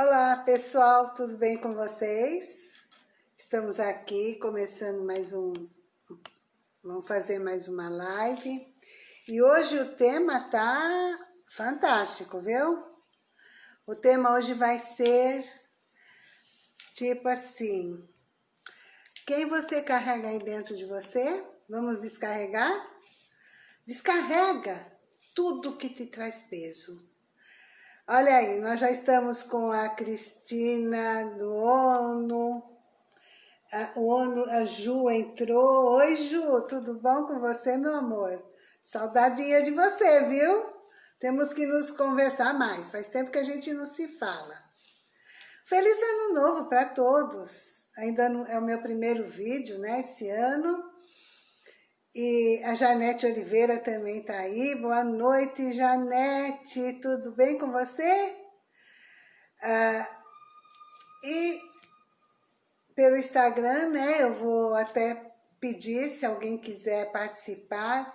Olá pessoal, tudo bem com vocês? Estamos aqui começando mais um, vamos fazer mais uma live. E hoje o tema tá fantástico, viu? O tema hoje vai ser tipo assim, quem você carrega aí dentro de você? Vamos descarregar? Descarrega tudo que te traz peso Olha aí, nós já estamos com a Cristina do ONU. A, o ONU, a Ju entrou. Oi, Ju, tudo bom com você, meu amor? Saudadinha de você, viu? Temos que nos conversar mais. Faz tempo que a gente não se fala. Feliz Ano Novo para todos. Ainda não, é o meu primeiro vídeo, né, esse ano. E a Janete Oliveira também está aí. Boa noite, Janete. Tudo bem com você? Ah, e pelo Instagram, né, eu vou até pedir se alguém quiser participar,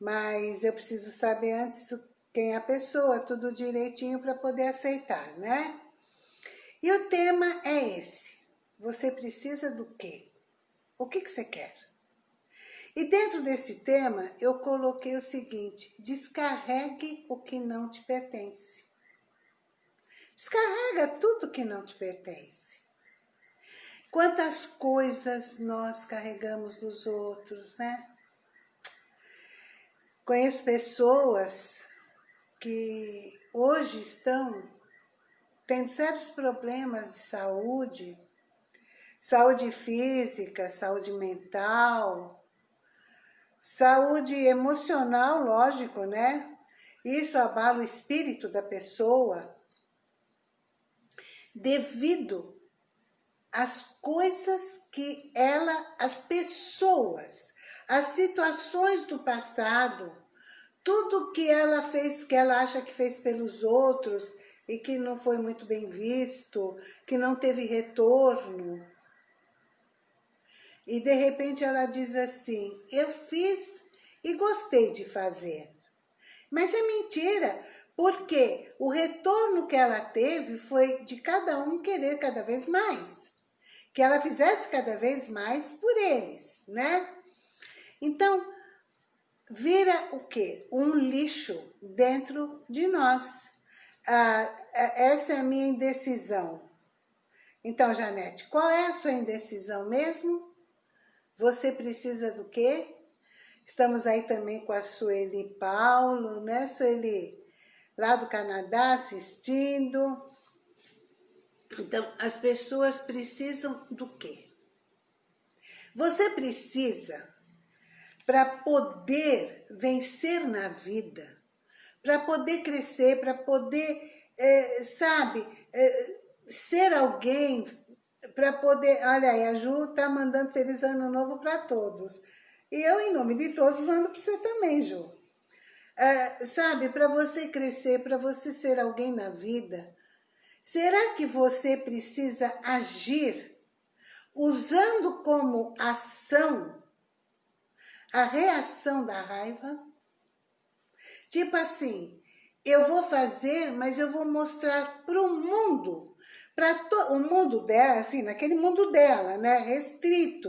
mas eu preciso saber antes quem é a pessoa, tudo direitinho para poder aceitar, né? E o tema é esse. Você precisa do quê? O que, que você quer? E dentro desse tema, eu coloquei o seguinte, descarregue o que não te pertence. Descarrega tudo que não te pertence. Quantas coisas nós carregamos dos outros, né? Conheço pessoas que hoje estão tendo sérios problemas de saúde, saúde física, saúde mental, Saúde emocional, lógico, né? Isso abala o espírito da pessoa devido às coisas que ela, as pessoas, as situações do passado, tudo que ela fez, que ela acha que fez pelos outros e que não foi muito bem visto, que não teve retorno, e de repente ela diz assim, eu fiz e gostei de fazer. Mas é mentira, porque o retorno que ela teve foi de cada um querer cada vez mais. Que ela fizesse cada vez mais por eles, né? Então, vira o quê? Um lixo dentro de nós. Ah, essa é a minha indecisão. Então, Janete, qual é a sua indecisão mesmo? Você precisa do quê? Estamos aí também com a Sueli Paulo, né, Sueli? Lá do Canadá assistindo. Então, as pessoas precisam do quê? Você precisa, para poder vencer na vida, para poder crescer, para poder, é, sabe, é, ser alguém para poder... Olha aí, a Ju tá mandando feliz ano novo para todos. E eu, em nome de todos, mando para você também, Ju. É, sabe, para você crescer, para você ser alguém na vida, será que você precisa agir usando como ação a reação da raiva? Tipo assim, eu vou fazer, mas eu vou mostrar para o mundo para o mundo dela, assim, naquele mundo dela, né, restrito.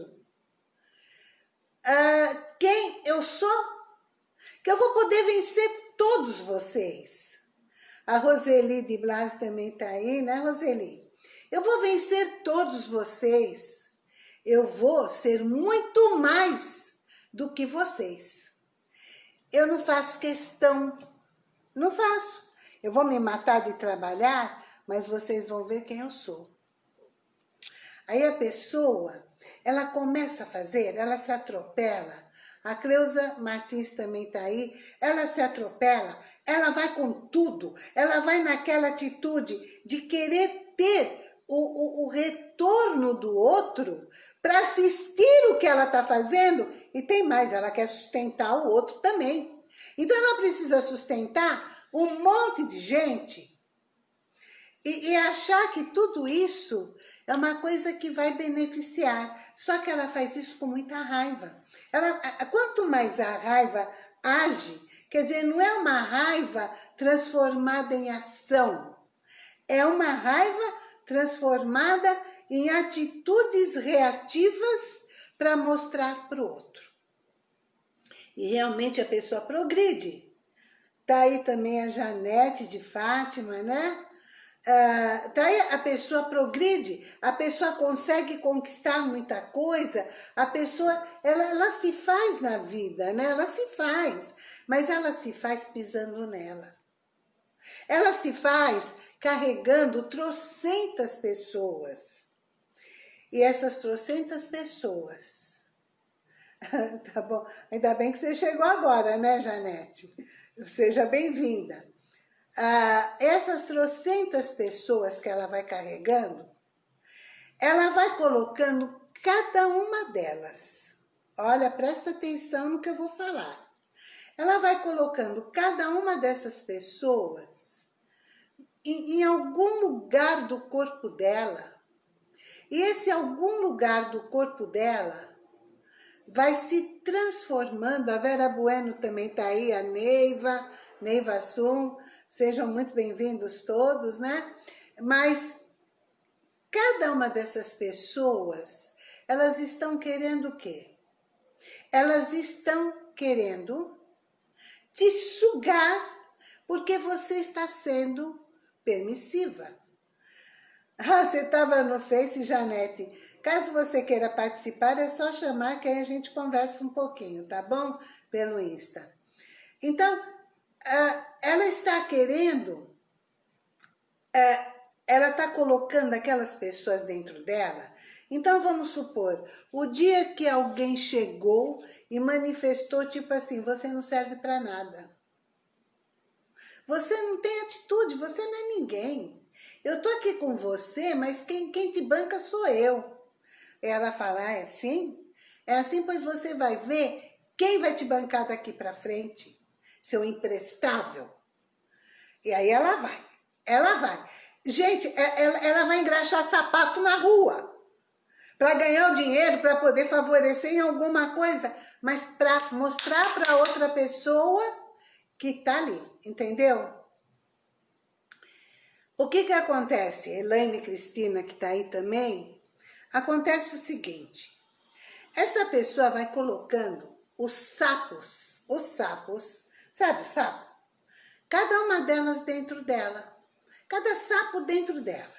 Uh, quem eu sou, que eu vou poder vencer todos vocês. A Roseli de Blas também está aí, né, Roseli? Eu vou vencer todos vocês. Eu vou ser muito mais do que vocês. Eu não faço questão, não faço. Eu vou me matar de trabalhar mas vocês vão ver quem eu sou. Aí a pessoa, ela começa a fazer, ela se atropela. A Cleusa Martins também está aí. Ela se atropela, ela vai com tudo. Ela vai naquela atitude de querer ter o, o, o retorno do outro para assistir o que ela está fazendo. E tem mais, ela quer sustentar o outro também. Então ela precisa sustentar um monte de gente e, e achar que tudo isso é uma coisa que vai beneficiar. Só que ela faz isso com muita raiva. Ela, quanto mais a raiva age, quer dizer, não é uma raiva transformada em ação. É uma raiva transformada em atitudes reativas para mostrar para o outro. E realmente a pessoa progride. Tá aí também a Janete de Fátima, né? Daí a pessoa progride, a pessoa consegue conquistar muita coisa, a pessoa, ela, ela se faz na vida, né? Ela se faz, mas ela se faz pisando nela. Ela se faz carregando trocentas pessoas. E essas trocentas pessoas... tá bom, ainda bem que você chegou agora, né, Janete? Seja bem-vinda ah, essas trocentas pessoas que ela vai carregando, ela vai colocando cada uma delas. Olha, presta atenção no que eu vou falar. Ela vai colocando cada uma dessas pessoas em, em algum lugar do corpo dela. E esse algum lugar do corpo dela vai se transformando. A Vera Bueno também está aí, a Neiva, Neiva Sum, Sejam muito bem-vindos todos, né? Mas cada uma dessas pessoas, elas estão querendo o quê? Elas estão querendo te sugar porque você está sendo permissiva. Ah, você estava no Face, Janete. Caso você queira participar, é só chamar que aí a gente conversa um pouquinho, tá bom? Pelo Insta. Então, ela está querendo, ela está colocando aquelas pessoas dentro dela. Então, vamos supor, o dia que alguém chegou e manifestou, tipo assim, você não serve para nada. Você não tem atitude, você não é ninguém. Eu tô aqui com você, mas quem, quem te banca sou eu. Ela fala, ah, é assim? É assim, pois você vai ver quem vai te bancar daqui para frente seu imprestável. E aí ela vai, ela vai. Gente, é, ela, ela vai engraxar sapato na rua para ganhar o dinheiro, para poder favorecer em alguma coisa, mas para mostrar para outra pessoa que tá ali, entendeu? O que que acontece? Elaine Cristina, que tá aí também, acontece o seguinte, essa pessoa vai colocando os sapos, os sapos, Sabe sapo? Cada uma delas dentro dela. Cada sapo dentro dela.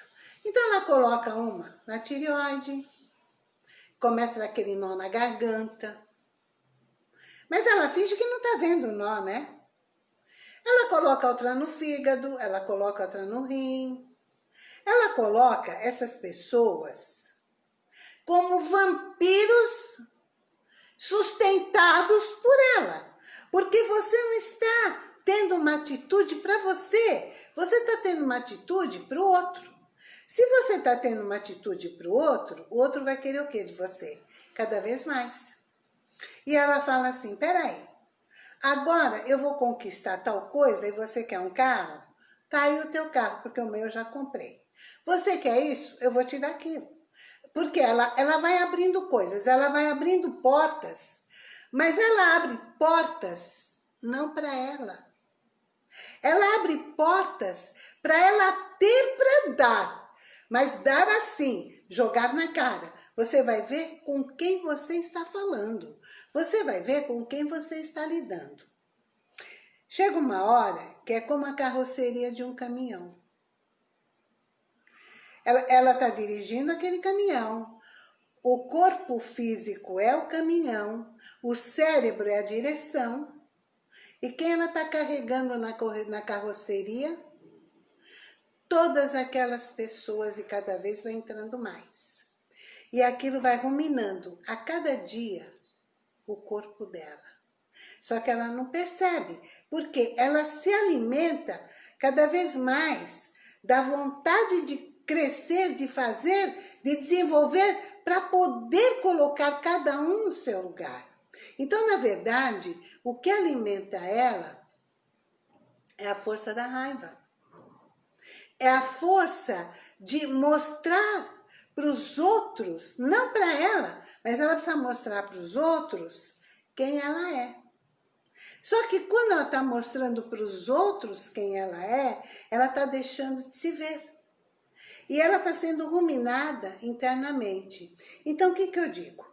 Então ela coloca uma na tireoide, começa daquele nó na garganta. Mas ela finge que não tá vendo o nó, né? Ela coloca outra no fígado, ela coloca outra no rim. Ela coloca essas pessoas como vampiros sustentados por ela. Porque você não está tendo uma atitude para você. Você está tendo uma atitude para o outro. Se você está tendo uma atitude para o outro, o outro vai querer o que de você? Cada vez mais. E ela fala assim, peraí, agora eu vou conquistar tal coisa e você quer um carro? Tá aí o teu carro, porque o meu eu já comprei. Você quer isso? Eu vou te dar aquilo. Porque ela, ela vai abrindo coisas, ela vai abrindo portas mas ela abre portas não para ela. Ela abre portas para ela ter para dar, mas dar assim, jogar na cara. Você vai ver com quem você está falando. Você vai ver com quem você está lidando. Chega uma hora que é como a carroceria de um caminhão. Ela está dirigindo aquele caminhão. O corpo físico é o caminhão, o cérebro é a direção. E quem ela está carregando na, na carroceria? Todas aquelas pessoas e cada vez vai entrando mais. E aquilo vai ruminando a cada dia o corpo dela. Só que ela não percebe, porque ela se alimenta cada vez mais da vontade de crescer, de fazer, de desenvolver para poder colocar cada um no seu lugar. Então, na verdade, o que alimenta ela é a força da raiva. É a força de mostrar para os outros, não para ela, mas ela precisa mostrar para os outros quem ela é. Só que quando ela está mostrando para os outros quem ela é, ela está deixando de se ver. E ela está sendo ruminada internamente. Então, o que, que eu digo?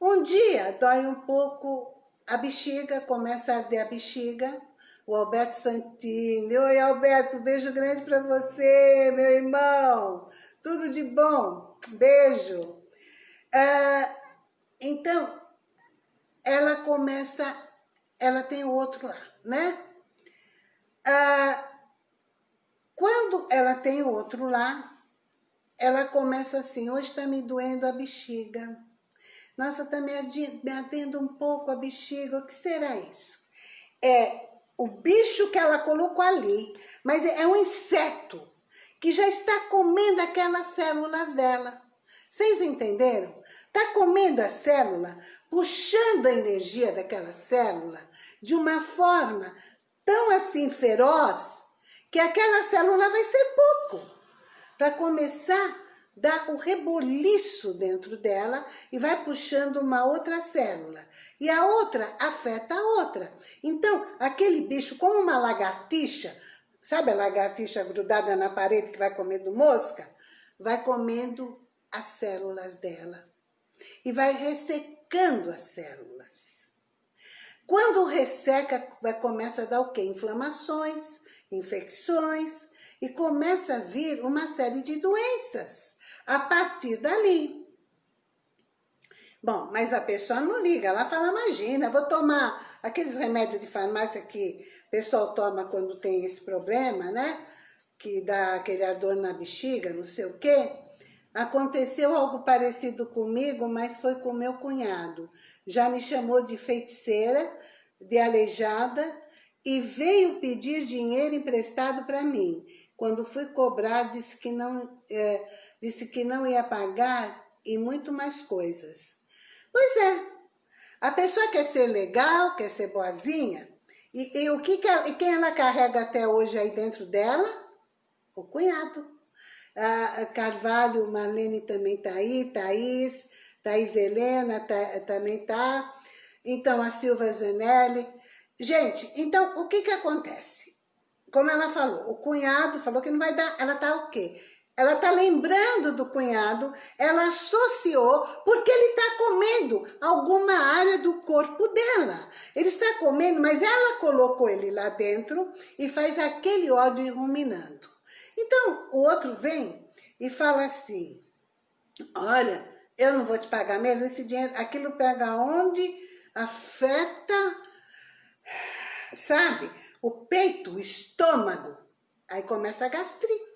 Um dia dói um pouco a bexiga, começa a arder a bexiga. O Alberto Santini. Oi, Alberto, beijo grande para você, meu irmão. Tudo de bom. Beijo. Ah, então, ela começa, ela tem o outro lá, né? Ah, quando ela tem o outro lá, ela começa assim, hoje está me doendo a bexiga. Nossa, está me, me ardendo um pouco a bexiga, o que será isso? É o bicho que ela colocou ali, mas é um inseto que já está comendo aquelas células dela. Vocês entenderam? Está comendo a célula, puxando a energia daquela célula de uma forma tão assim feroz, que aquela célula vai ser pouco. Para começar, dá o reboliço dentro dela e vai puxando uma outra célula. E a outra afeta a outra. Então, aquele bicho, como uma lagartixa, sabe a lagartixa grudada na parede que vai comendo mosca? Vai comendo as células dela e vai ressecando as células. Quando resseca, vai, começa a dar o quê? Inflamações, infecções, e começa a vir uma série de doenças a partir dali. Bom, mas a pessoa não liga, ela fala, imagina, vou tomar aqueles remédios de farmácia que o pessoal toma quando tem esse problema, né? Que dá aquele ardor na bexiga, não sei o quê. Aconteceu algo parecido comigo, mas foi com meu cunhado. Já me chamou de feiticeira, de aleijada, e veio pedir dinheiro emprestado para mim. Quando fui cobrar, disse que, não, é, disse que não ia pagar e muito mais coisas. Pois é, a pessoa quer ser legal, quer ser boazinha, e, e o que, que ela, e quem ela carrega até hoje aí dentro dela? O cunhado. A Carvalho, Marlene também está aí, Thaís, Thaís Helena tá, também está. Então, a Silva Zanelli. Gente, então, o que que acontece? Como ela falou, o cunhado falou que não vai dar, ela tá o quê? Ela tá lembrando do cunhado, ela associou, porque ele está comendo alguma área do corpo dela. Ele está comendo, mas ela colocou ele lá dentro e faz aquele ódio ir ruminando. Então, o outro vem e fala assim, olha, eu não vou te pagar mesmo, esse dinheiro, aquilo pega onde afeta, sabe, o peito, o estômago. Aí começa a gastrite.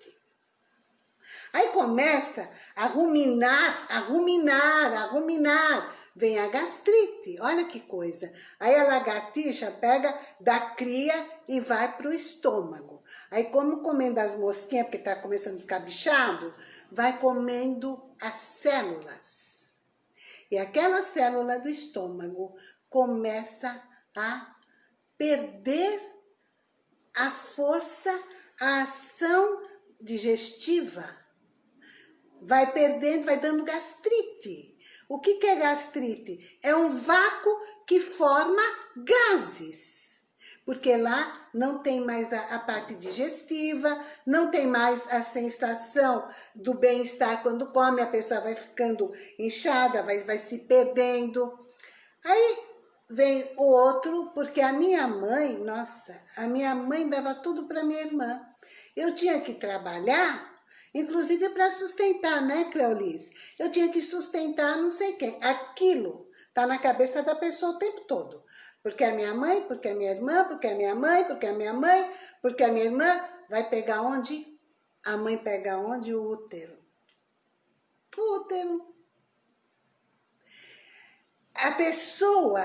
Aí começa a ruminar, a ruminar, a ruminar. Vem a gastrite, olha que coisa. Aí a lagartixa pega da cria e vai para o estômago. Aí como comendo as mosquinhas, porque está começando a ficar bichado, vai comendo as células. E aquela célula do estômago começa a perder a força, a ação digestiva. Vai perdendo, vai dando gastrite. O que, que é gastrite? É um vácuo que forma gases porque lá não tem mais a, a parte digestiva, não tem mais a sensação do bem-estar quando come, a pessoa vai ficando inchada, vai, vai se perdendo. Aí vem o outro, porque a minha mãe, nossa, a minha mãe dava tudo para minha irmã. Eu tinha que trabalhar, inclusive para sustentar, né, Cleolice? Eu tinha que sustentar não sei quem. Aquilo tá na cabeça da pessoa o tempo todo. Porque a minha mãe, porque a minha irmã, porque a minha mãe, porque a minha mãe, porque a minha irmã vai pegar onde? A mãe pega onde? O útero. O útero. A pessoa,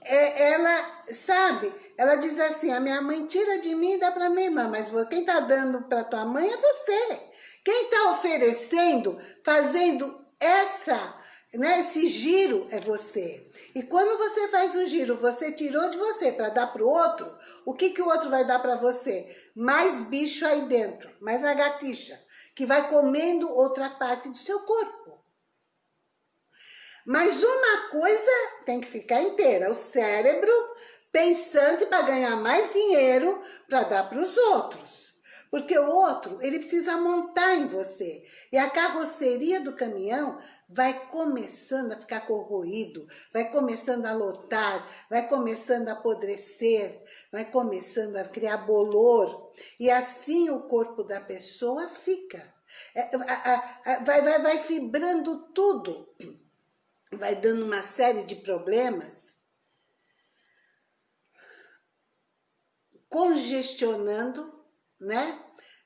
é, ela, sabe, ela diz assim, a minha mãe tira de mim e dá para minha irmã, mas quem tá dando para tua mãe é você. Quem tá oferecendo, fazendo essa né? Esse giro é você. E quando você faz o giro, você tirou de você para dar para o outro, o que, que o outro vai dar para você? Mais bicho aí dentro, mais lagartixa, que vai comendo outra parte do seu corpo. Mas uma coisa tem que ficar inteira, o cérebro pensando para ganhar mais dinheiro para dar para os outros. Porque o outro, ele precisa montar em você. E a carroceria do caminhão vai começando a ficar corroído, vai começando a lotar, vai começando a apodrecer, vai começando a criar bolor. E assim o corpo da pessoa fica. É, vai, vai, vai fibrando tudo. Vai dando uma série de problemas. Congestionando né?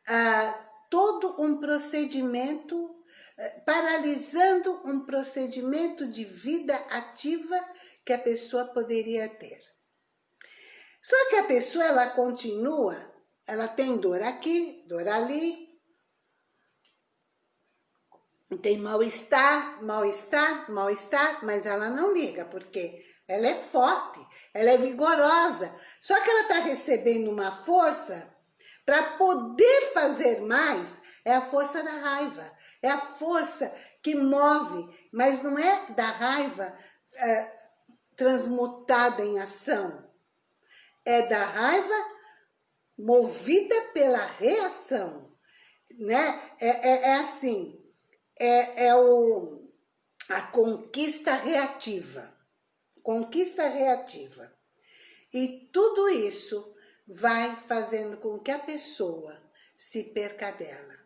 Ah, todo um procedimento, eh, paralisando um procedimento de vida ativa que a pessoa poderia ter. Só que a pessoa, ela continua, ela tem dor aqui, dor ali, tem mal-estar, mal-estar, mal-estar, mas ela não liga, porque ela é forte, ela é vigorosa. Só que ela está recebendo uma força para poder fazer mais, é a força da raiva. É a força que move, mas não é da raiva é, transmutada em ação. É da raiva movida pela reação. Né? É, é, é assim, é, é o, a conquista reativa. Conquista reativa. E tudo isso vai fazendo com que a pessoa se perca dela.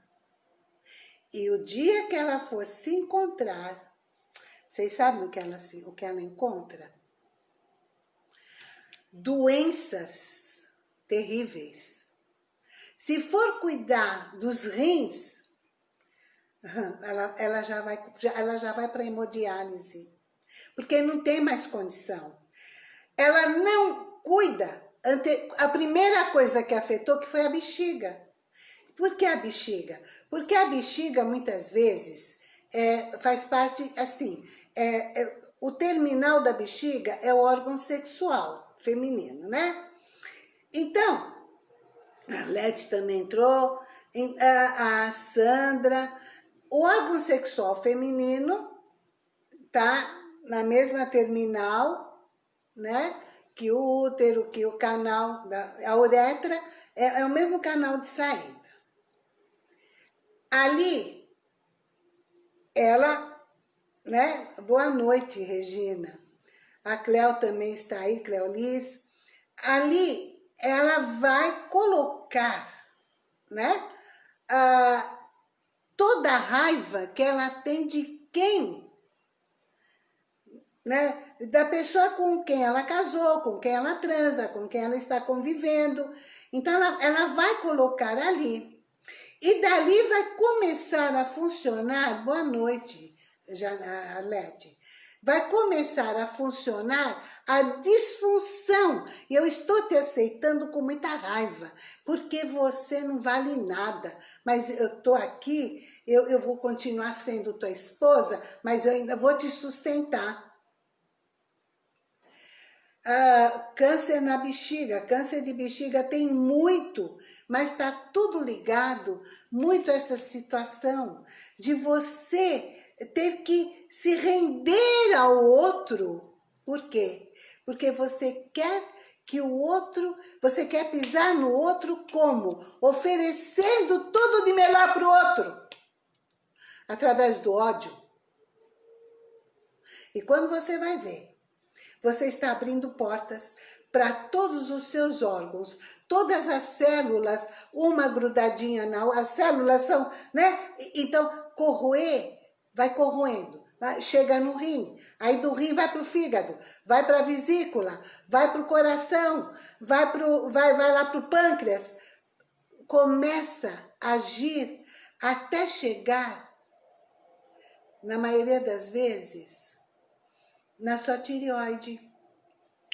E o dia que ela for se encontrar, vocês sabem o que ela, o que ela encontra? Doenças terríveis. Se for cuidar dos rins, ela, ela já vai, ela já vai para hemodiálise, porque não tem mais condição. Ela não cuida ante, a primeira coisa que afetou que foi a bexiga. Por que a bexiga? Porque a bexiga, muitas vezes, é, faz parte, assim, é, é, o terminal da bexiga é o órgão sexual feminino, né? Então, a Leti também entrou, a, a Sandra, o órgão sexual feminino tá na mesma terminal, né? Que o útero, que o canal, da, a uretra é, é o mesmo canal de saída. Ali, ela, né, boa noite, Regina. A Cleo também está aí, Cleolis. Ali, ela vai colocar, né, toda a raiva que ela tem de quem né? Da pessoa com quem ela casou, com quem ela transa, com quem ela está convivendo. Então, ela, ela vai colocar ali. E dali vai começar a funcionar, boa noite, Janete, vai começar a funcionar a disfunção. E eu estou te aceitando com muita raiva, porque você não vale nada. Mas eu estou aqui, eu, eu vou continuar sendo tua esposa, mas eu ainda vou te sustentar. Ah, câncer na bexiga, câncer de bexiga tem muito, mas está tudo ligado muito a essa situação de você ter que se render ao outro. Por quê? Porque você quer que o outro, você quer pisar no outro como? Oferecendo tudo de melhor para o outro. Através do ódio. E quando você vai ver, você está abrindo portas para todos os seus órgãos, todas as células, uma grudadinha na as células são, né? Então, corroer, vai corroendo, vai, chega no rim, aí do rim vai para o fígado, vai para a vesícula, vai para o coração, vai, pro, vai, vai lá para o pâncreas, começa a agir até chegar, na maioria das vezes, na sua tireoide.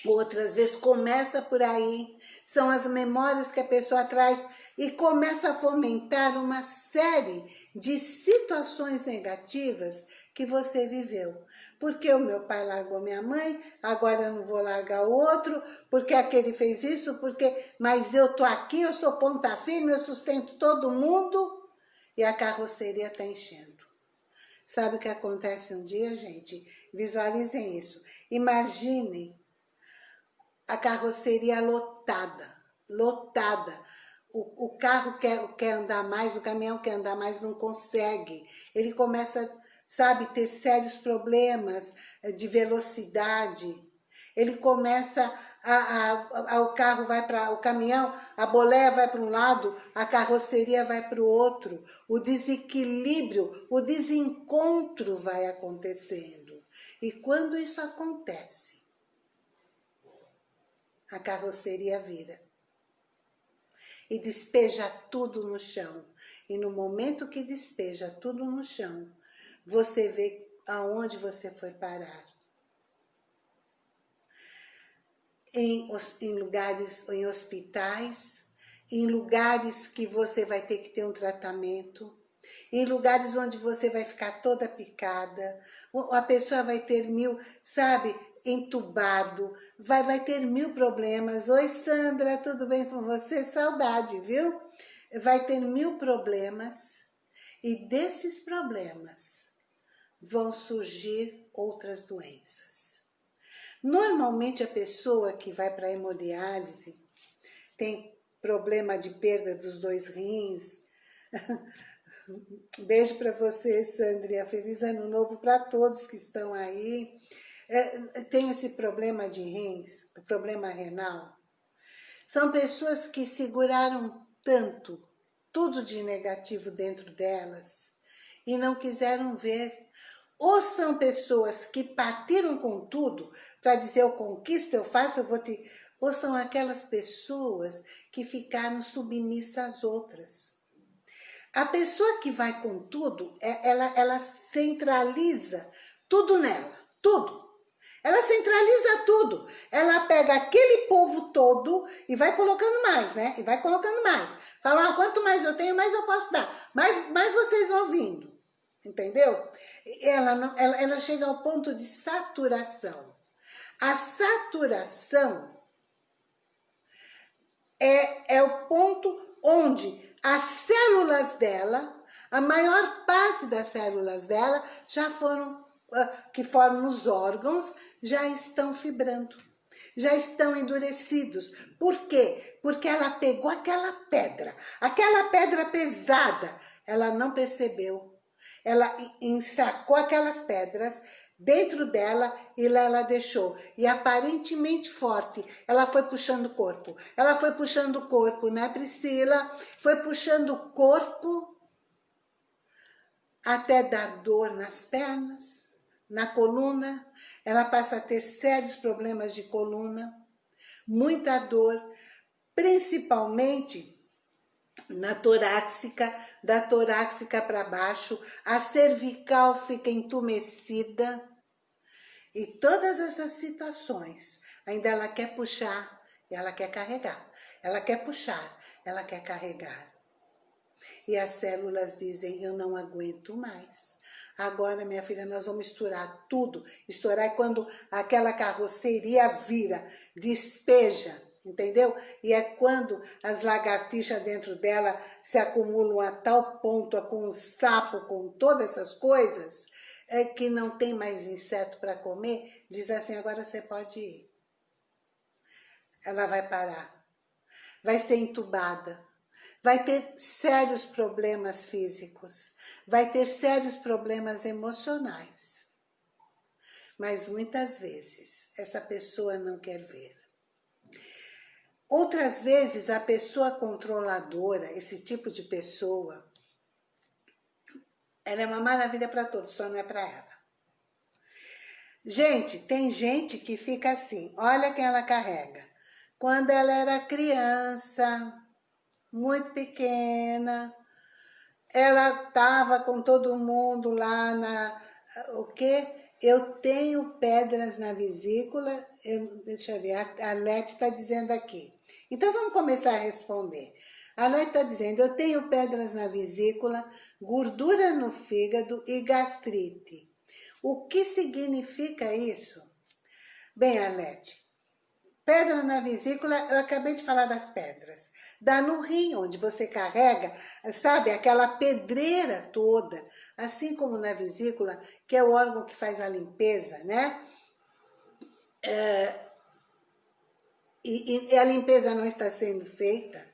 Outras vezes começa por aí, são as memórias que a pessoa traz e começa a fomentar uma série de situações negativas que você viveu. Porque o meu pai largou minha mãe, agora eu não vou largar o outro, porque aquele fez isso, porque mas eu tô aqui, eu sou ponta firme, eu sustento todo mundo e a carroceria tá enchendo. Sabe o que acontece um dia, gente? Visualizem isso. Imaginem a carroceria lotada, lotada. o, o carro quer, quer andar mais, o caminhão quer andar mais, não consegue. Ele começa, sabe, ter sérios problemas eh, de velocidade. Ele começa, a, a, a o carro vai para, o caminhão, a boleia vai para um lado, a carroceria vai para o outro. O desequilíbrio, o desencontro vai acontecendo. E quando isso acontece, a carroceria vira e despeja tudo no chão. E no momento que despeja tudo no chão, você vê aonde você foi parar. Em, em lugares, em hospitais, em lugares que você vai ter que ter um tratamento, em lugares onde você vai ficar toda picada, a pessoa vai ter mil, sabe, entubado, vai, vai ter mil problemas. Oi, Sandra, tudo bem com você? Saudade, viu? Vai ter mil problemas e desses problemas vão surgir outras doenças. Normalmente a pessoa que vai para hemodiálise tem problema de perda dos dois rins. Beijo para você, Sandria. Feliz ano novo para todos que estão aí é, tem esse problema de rins, problema renal, são pessoas que seguraram tanto, tudo de negativo dentro delas, e não quiseram ver. Ou são pessoas que partiram com tudo para dizer eu conquisto, eu faço, eu vou te... Ou são aquelas pessoas que ficaram submissas às outras. A pessoa que vai com tudo, é, ela, ela centraliza tudo nela, tudo. Ela centraliza tudo. Ela pega aquele povo todo e vai colocando mais, né? E vai colocando mais. Fala, ah, quanto mais eu tenho, mais eu posso dar. Mais, mais vocês vão vindo. Entendeu? Ela, não, ela, ela chega ao ponto de saturação. A saturação é, é o ponto onde as células dela, a maior parte das células dela já foram ah, que formam os órgãos já estão fibrando, já estão endurecidos. Por quê? Porque ela pegou aquela pedra, aquela pedra pesada, ela não percebeu. Ela ensacou aquelas pedras dentro dela e lá ela deixou. E aparentemente forte, ela foi puxando o corpo. Ela foi puxando o corpo, né, Priscila? Foi puxando o corpo até dar dor nas pernas na coluna, ela passa a ter sérios problemas de coluna, muita dor, principalmente na torácica, da torácica para baixo, a cervical fica entumecida. E todas essas situações, ainda ela quer puxar, ela quer carregar. Ela quer puxar, ela quer carregar. E as células dizem, eu não aguento mais. Agora, minha filha, nós vamos misturar tudo. Estourar é quando aquela carroceria vira, despeja, entendeu? E é quando as lagartixas dentro dela se acumulam a tal ponto, com o sapo, com todas essas coisas, é que não tem mais inseto para comer, diz assim, agora você pode ir. Ela vai parar, vai ser entubada, vai ter sérios problemas físicos, vai ter sérios problemas emocionais. Mas muitas vezes essa pessoa não quer ver. Outras vezes a pessoa controladora, esse tipo de pessoa, ela é uma maravilha para todos, só não é para ela. Gente, tem gente que fica assim, olha quem ela carrega. Quando ela era criança, muito pequena. Ela estava com todo mundo lá na... O quê? Eu tenho pedras na vesícula. Eu, deixa eu ver, a, a Leti está dizendo aqui. Então vamos começar a responder. A Leti está dizendo, eu tenho pedras na vesícula, gordura no fígado e gastrite. O que significa isso? Bem, Alete, pedra na vesícula, eu acabei de falar das pedras dá no rim, onde você carrega, sabe, aquela pedreira toda, assim como na vesícula, que é o órgão que faz a limpeza, né? É, e, e a limpeza não está sendo feita,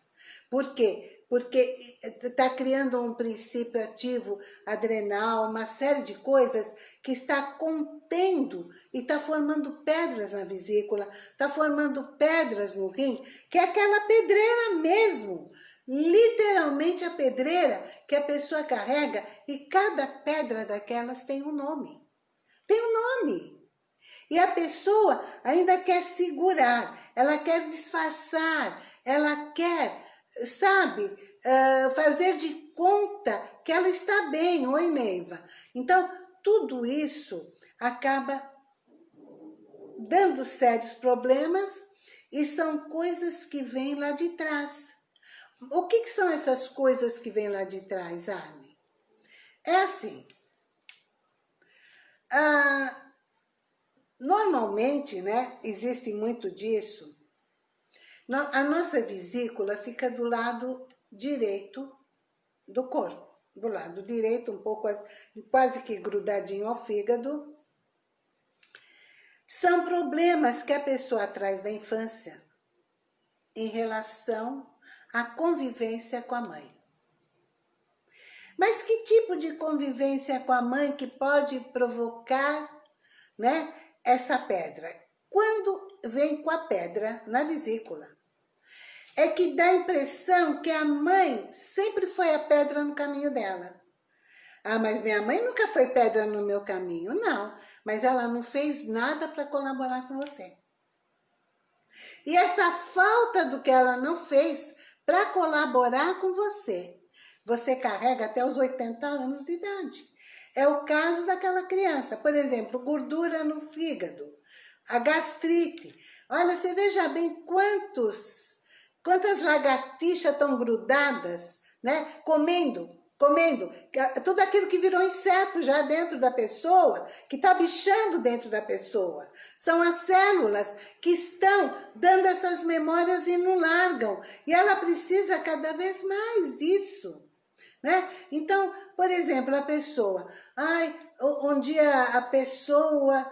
Por quê? Porque está criando um princípio ativo adrenal, uma série de coisas que está contendo e está formando pedras na vesícula, está formando pedras no rim, que é aquela pedreira mesmo, literalmente a pedreira que a pessoa carrega e cada pedra daquelas tem um nome. Tem um nome. E a pessoa ainda quer segurar, ela quer disfarçar, ela quer, sabe, uh, fazer de conta que ela está bem, oi Neiva. Então, tudo isso acaba dando sérios problemas e são coisas que vêm lá de trás. O que, que são essas coisas que vêm lá de trás, Armin? É assim. Ah, normalmente, né, existe muito disso. A nossa vesícula fica do lado direito do corpo. Do lado direito, um pouco quase que grudadinho ao fígado. São problemas que a pessoa traz da infância em relação a convivência com a mãe. Mas que tipo de convivência com a mãe que pode provocar né, essa pedra? Quando vem com a pedra na vesícula, é que dá a impressão que a mãe sempre foi a pedra no caminho dela. Ah, mas minha mãe nunca foi pedra no meu caminho. Não, mas ela não fez nada para colaborar com você. E essa falta do que ela não fez para colaborar com você. Você carrega até os 80 anos de idade. É o caso daquela criança, por exemplo, gordura no fígado, a gastrite. Olha, você veja bem quantos, quantas lagartixas estão grudadas, né? Comendo comendo tudo aquilo que virou inseto já dentro da pessoa, que está bichando dentro da pessoa. São as células que estão dando essas memórias e não largam. E ela precisa cada vez mais disso. Né? Então, por exemplo, a pessoa, ai, um dia a pessoa,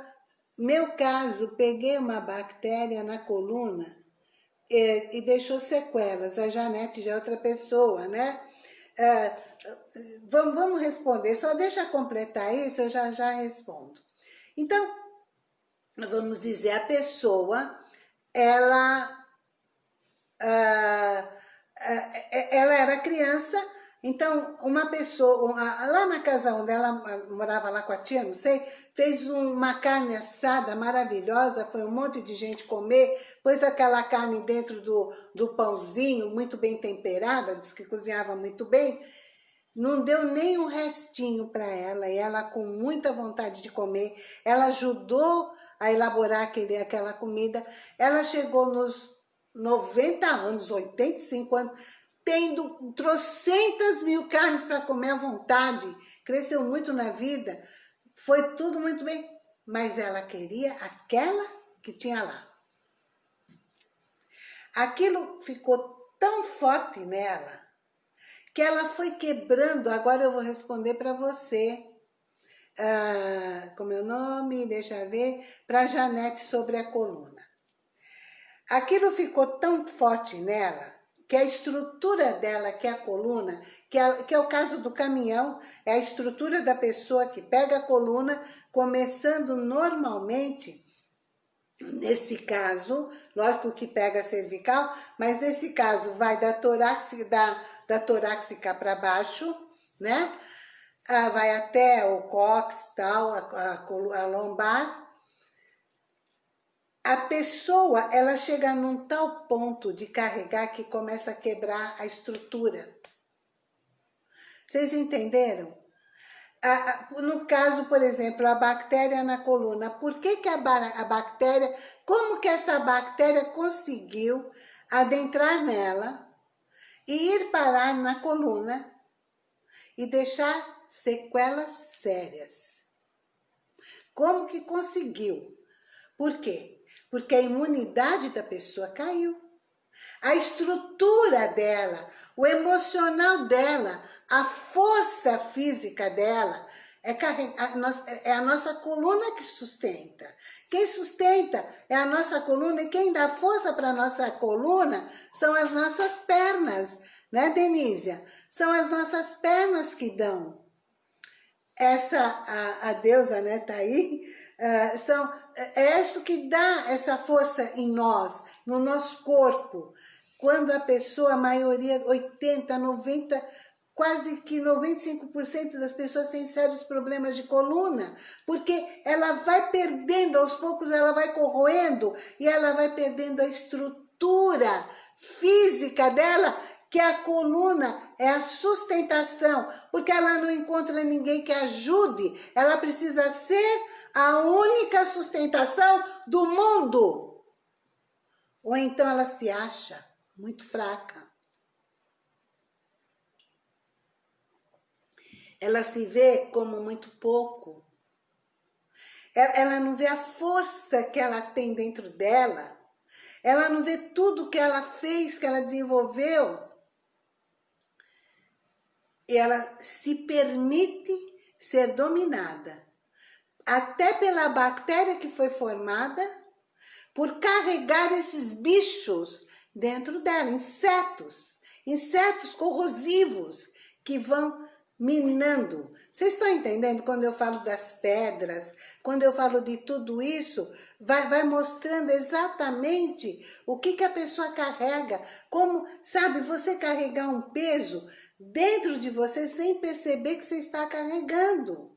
meu caso, peguei uma bactéria na coluna e, eh, e deixou sequelas, a Janete já é outra pessoa, né? É, vamos, vamos responder, só deixa completar isso, eu já, já respondo. Então, vamos dizer, a pessoa, ela, uh, ela era criança, então uma pessoa, lá na casa onde ela morava lá com a tia, não sei, fez uma carne assada maravilhosa, foi um monte de gente comer, pôs aquela carne dentro do, do pãozinho, muito bem temperada, disse que cozinhava muito bem, não deu nem um restinho para ela, e ela com muita vontade de comer, ela ajudou a elaborar aquele, aquela comida, ela chegou nos 90 anos, 85 anos, tendo trocentas mil carnes para comer à vontade, cresceu muito na vida, foi tudo muito bem, mas ela queria aquela que tinha lá. Aquilo ficou tão forte nela, que ela foi quebrando, agora eu vou responder para você, ah, com meu nome, deixa ver, para Janete sobre a coluna. Aquilo ficou tão forte nela, que a estrutura dela, que é a coluna, que é, que é o caso do caminhão, é a estrutura da pessoa que pega a coluna, começando normalmente, nesse caso, lógico que pega a cervical, mas nesse caso vai da torácica, da da torácica para baixo, né? Ah, vai até o cox, tal, a, a, a lombar. A pessoa, ela chega num tal ponto de carregar que começa a quebrar a estrutura. Vocês entenderam? no caso, por exemplo, a bactéria na coluna, por que, que a, bactéria, como que essa bactéria conseguiu adentrar nela, e ir parar na coluna e deixar sequelas sérias. Como que conseguiu? Por quê? Porque a imunidade da pessoa caiu. A estrutura dela, o emocional dela, a força física dela, é, é a nossa coluna que sustenta. Quem sustenta é a nossa coluna e quem dá força para a nossa coluna são as nossas pernas, né, Denísia? São as nossas pernas que dão. Essa, a, a deusa, né, tá aí, uh, são, é isso que dá essa força em nós, no nosso corpo. Quando a pessoa, a maioria, 80, 90, quase que 95% das pessoas têm sérios problemas de coluna, porque ela vai perdendo, aos poucos ela vai corroendo e ela vai perdendo a estrutura física dela, que a coluna é a sustentação, porque ela não encontra ninguém que ajude, ela precisa ser a única sustentação do mundo. Ou então ela se acha muito fraca. ela se vê como muito pouco. Ela não vê a força que ela tem dentro dela. Ela não vê tudo que ela fez, que ela desenvolveu. E ela se permite ser dominada. Até pela bactéria que foi formada, por carregar esses bichos dentro dela, insetos. Insetos corrosivos que vão minando. Vocês estão entendendo quando eu falo das pedras, quando eu falo de tudo isso, vai, vai mostrando exatamente o que, que a pessoa carrega, como, sabe, você carregar um peso dentro de você sem perceber que você está carregando.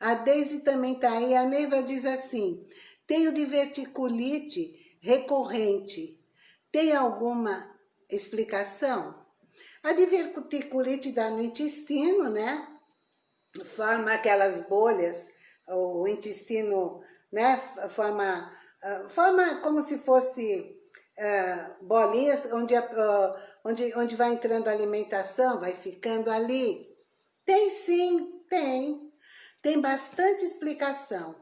A Deise também está aí, a Neiva diz assim, tenho diverticulite recorrente, tem alguma explicação? A diverticulite dá no intestino, né? Forma aquelas bolhas, o intestino, né? Forma, uh, forma como se fosse uh, bolinhas, onde, uh, onde, onde vai entrando a alimentação, vai ficando ali. Tem sim, tem. Tem bastante explicação.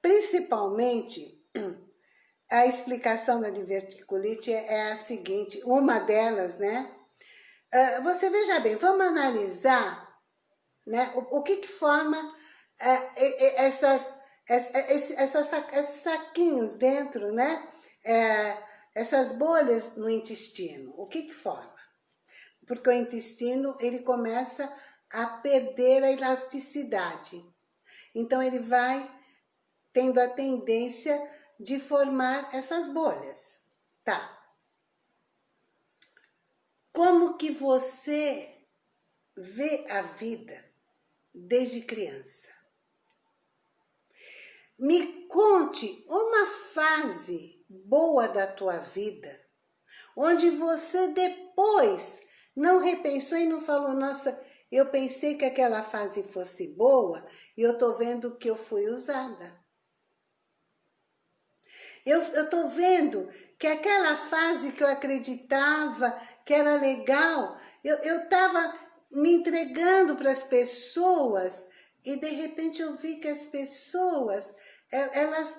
Principalmente, a explicação da diverticulite é, é a seguinte, uma delas, né? Uh, você veja bem, vamos analisar né, o, o que, que forma uh, essas, esses, essas, esses saquinhos dentro, né? Uh, essas bolhas no intestino. O que que forma? Porque o intestino, ele começa a perder a elasticidade. Então, ele vai tendo a tendência de formar essas bolhas. Tá. Como que você vê a vida desde criança? Me conte uma fase boa da tua vida, onde você depois não repensou e não falou, nossa, eu pensei que aquela fase fosse boa e eu tô vendo que eu fui usada. Eu, tô vendo que aquela fase que eu acreditava que era legal, eu, eu tava me entregando para as pessoas e de repente eu vi que as pessoas, elas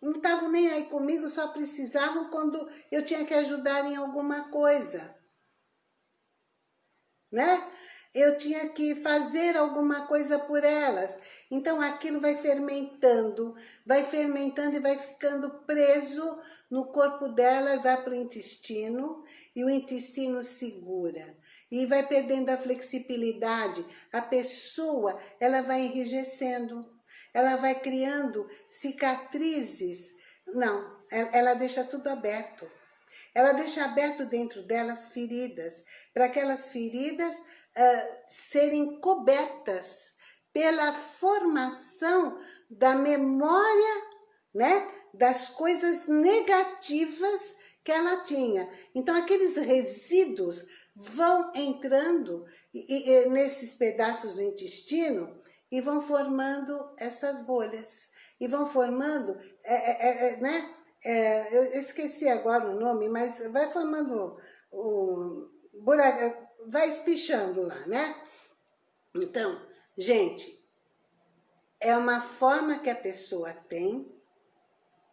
não estavam nem aí comigo, só precisavam quando eu tinha que ajudar em alguma coisa. Né? Eu tinha que fazer alguma coisa por elas. Então aquilo vai fermentando, vai fermentando e vai ficando preso no corpo dela, vai para o intestino e o intestino segura. E vai perdendo a flexibilidade, a pessoa ela vai enrijecendo, ela vai criando cicatrizes. Não, ela deixa tudo aberto. Ela deixa aberto dentro delas feridas, para aquelas feridas uh, serem cobertas pela formação da memória, né, das coisas negativas que ela tinha. Então, aqueles resíduos vão entrando e, e, nesses pedaços do intestino e vão formando essas bolhas. E vão formando, é, é, é, né? É, eu esqueci agora o nome, mas vai formando o vai espichando lá, né? Então, gente, é uma forma que a pessoa tem,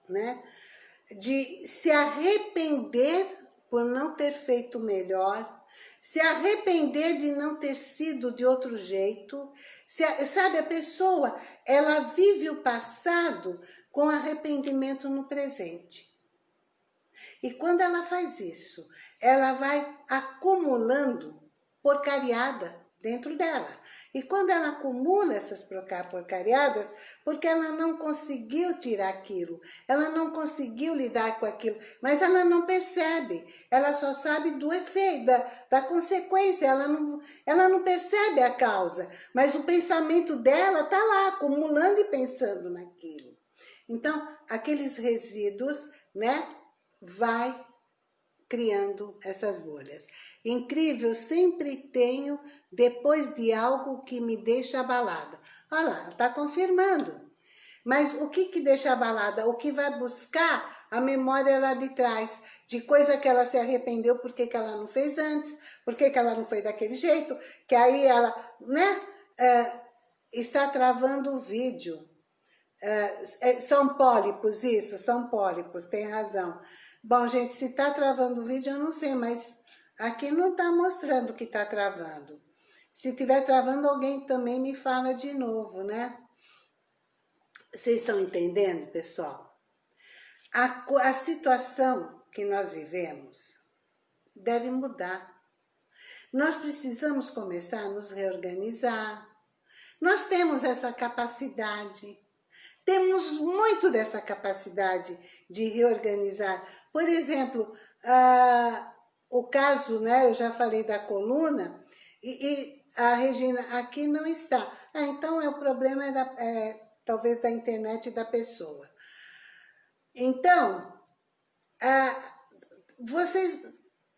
né? De se arrepender por não ter feito melhor, se arrepender de não ter sido de outro jeito. Se, sabe, a pessoa, ela vive o passado com arrependimento no presente. E quando ela faz isso, ela vai acumulando porcariada dentro dela. E quando ela acumula essas porcariadas, porque ela não conseguiu tirar aquilo, ela não conseguiu lidar com aquilo, mas ela não percebe, ela só sabe do efeito, da, da consequência, ela não, ela não percebe a causa, mas o pensamento dela está lá, acumulando e pensando naquilo. Então, aqueles resíduos, né, vai criando essas bolhas. Incrível, sempre tenho depois de algo que me deixa abalada. Olha lá, está confirmando. Mas o que que deixa abalada? O que vai buscar a memória lá de trás, de coisa que ela se arrependeu, porque que ela não fez antes, porque que ela não foi daquele jeito, que aí ela, né, é, está travando o vídeo. É, é são pólipos, isso, são pólipos, tem razão. Bom, gente, se está travando o vídeo, eu não sei, mas aqui não está mostrando que está travando. Se estiver travando, alguém também me fala de novo, né? Vocês estão entendendo, pessoal? A, a situação que nós vivemos deve mudar. Nós precisamos começar a nos reorganizar. Nós temos essa capacidade. Temos muito dessa capacidade de reorganizar. Por exemplo, ah, o caso, né, eu já falei da coluna, e, e, a Regina aqui não está. Ah, então é o problema é, da, é talvez da internet da pessoa. Então, ah, vocês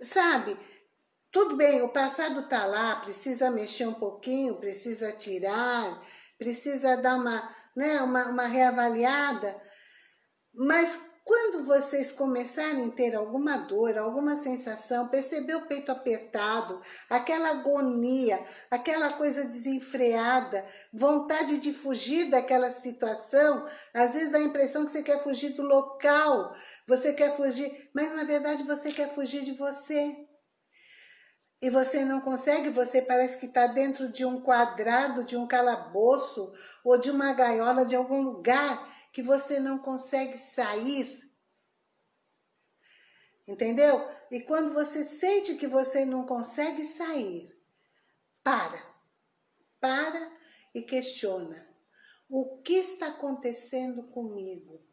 sabem, tudo bem, o passado está lá, precisa mexer um pouquinho, precisa tirar, precisa dar uma, né, uma, uma reavaliada, mas quando vocês começarem a ter alguma dor, alguma sensação, perceber o peito apertado, aquela agonia, aquela coisa desenfreada, vontade de fugir daquela situação, às vezes dá a impressão que você quer fugir do local, você quer fugir, mas na verdade você quer fugir de você e você não consegue, você parece que está dentro de um quadrado, de um calabouço ou de uma gaiola de algum lugar que você não consegue sair. Entendeu? E quando você sente que você não consegue sair, para. Para e questiona. O que está acontecendo comigo?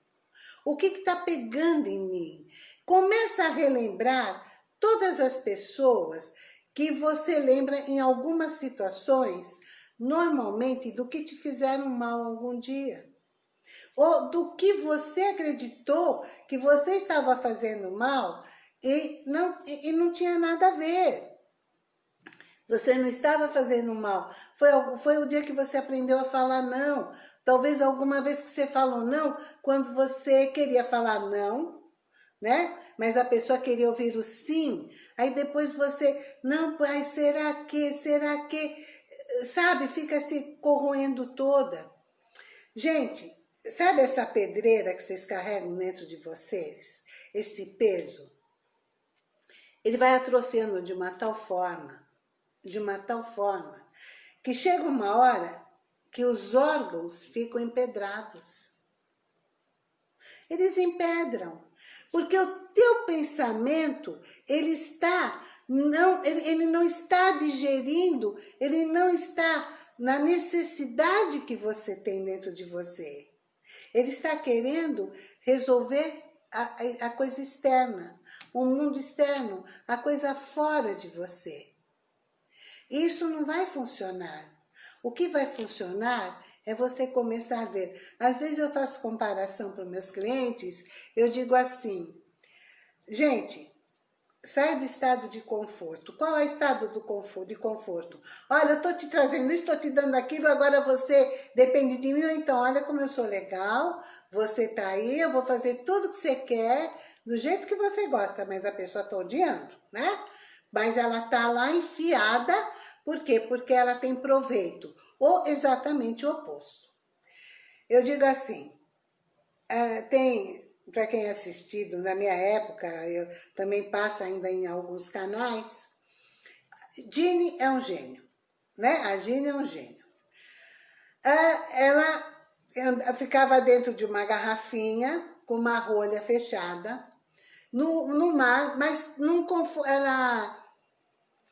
O que está pegando em mim? Começa a relembrar todas as pessoas que você lembra em algumas situações, normalmente do que te fizeram mal algum dia. Ou do que você acreditou que você estava fazendo mal e não, e, não tinha nada a ver. Você não estava fazendo mal. Foi, foi o dia que você aprendeu a falar não. Talvez alguma vez que você falou não, quando você queria falar não, né? Mas a pessoa queria ouvir o sim, aí depois você, não, pai, será que, será que, sabe, fica se corroendo toda. Gente, sabe essa pedreira que vocês carregam dentro de vocês? Esse peso? Ele vai atrofiando de uma tal forma, de uma tal forma, que chega uma hora que os órgãos ficam empedrados. Eles empedram. Porque o teu pensamento, ele está, não, ele, ele não está digerindo, ele não está na necessidade que você tem dentro de você. Ele está querendo resolver a, a coisa externa, o mundo externo, a coisa fora de você. Isso não vai funcionar. O que vai funcionar é você começar a ver. Às vezes eu faço comparação para meus clientes, eu digo assim, gente, sai do estado de conforto. Qual é o estado do de conforto? Olha, eu estou te trazendo isso, estou te dando aquilo, agora você depende de mim, então olha como eu sou legal, você está aí, eu vou fazer tudo que você quer, do jeito que você gosta, mas a pessoa está odiando, né? Mas ela está lá enfiada por quê? Porque ela tem proveito, ou exatamente o oposto. Eu digo assim, uh, tem, para quem é assistido, na minha época, eu também passa ainda em alguns canais, Ginny é um gênio, né? A Ginny é um gênio. Ah, ela ficava dentro de uma garrafinha com uma rolha fechada no, no mar, mas num, ela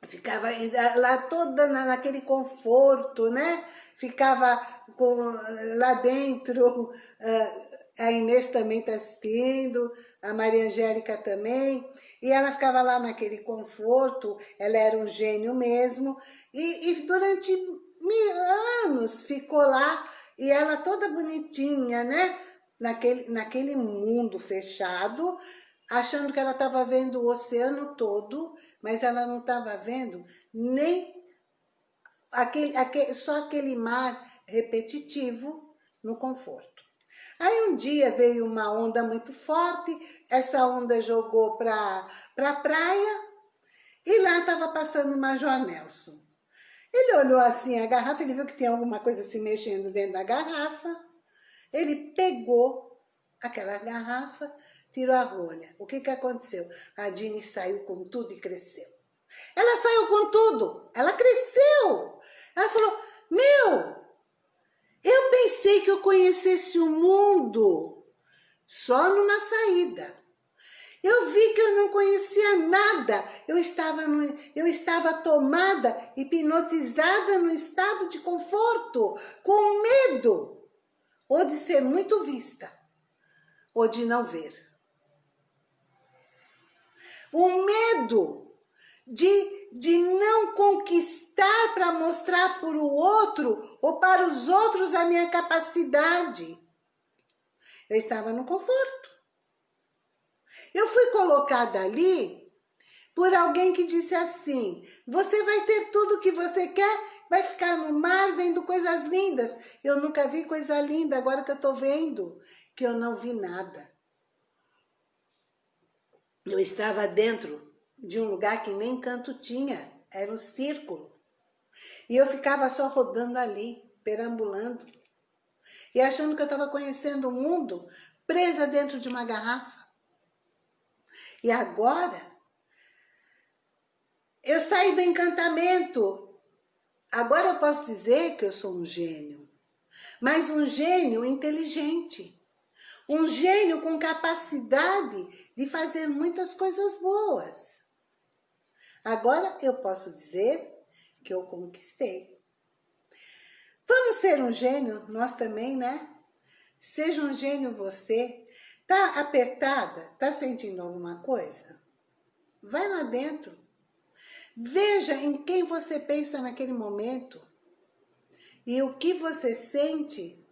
ficava lá toda naquele conforto, né? Ficava com, lá dentro, ah, a Inês também está assistindo, a Maria Angélica também, e ela ficava lá naquele conforto, ela era um gênio mesmo, e, e durante anos ficou lá, e ela toda bonitinha, né? Naquele, naquele mundo fechado, achando que ela estava vendo o oceano todo, mas ela não estava vendo nem aquele, aquele, só aquele mar repetitivo no conforto. Aí um dia veio uma onda muito forte, essa onda jogou para pra praia e lá estava passando o Major Nelson. Ele olhou assim a garrafa, ele viu que tinha alguma coisa se mexendo dentro da garrafa. Ele pegou aquela garrafa, tirou a rolha. O que que aconteceu? A Dini saiu com tudo e cresceu. Ela saiu com tudo, ela cresceu. Ela falou, meu, eu pensei que eu conhecesse o mundo só numa saída. Eu vi que eu não conhecia nada. Eu estava, no, eu estava tomada, hipnotizada no estado de conforto, com medo, ou de ser muito vista, ou de não ver. O medo de, de não conquistar para mostrar para o outro ou para os outros a minha capacidade. Eu estava no conforto. Eu fui colocada ali por alguém que disse assim, você vai ter tudo que você quer, vai ficar no mar vendo coisas lindas. Eu nunca vi coisa linda, agora que eu estou vendo, que eu não vi nada. Eu estava dentro de um lugar que nem canto tinha, era um círculo. E eu ficava só rodando ali, perambulando. E achando que eu estava conhecendo o mundo, presa dentro de uma garrafa. E agora, eu saí do encantamento. Agora eu posso dizer que eu sou um gênio. Mas um gênio inteligente. Um gênio com capacidade de fazer muitas coisas boas. Agora eu posso dizer que eu conquistei. Vamos ser um gênio, nós também, né? Seja um gênio você. Tá apertada? Tá sentindo alguma coisa? Vai lá dentro. Veja em quem você pensa naquele momento. E o que você sente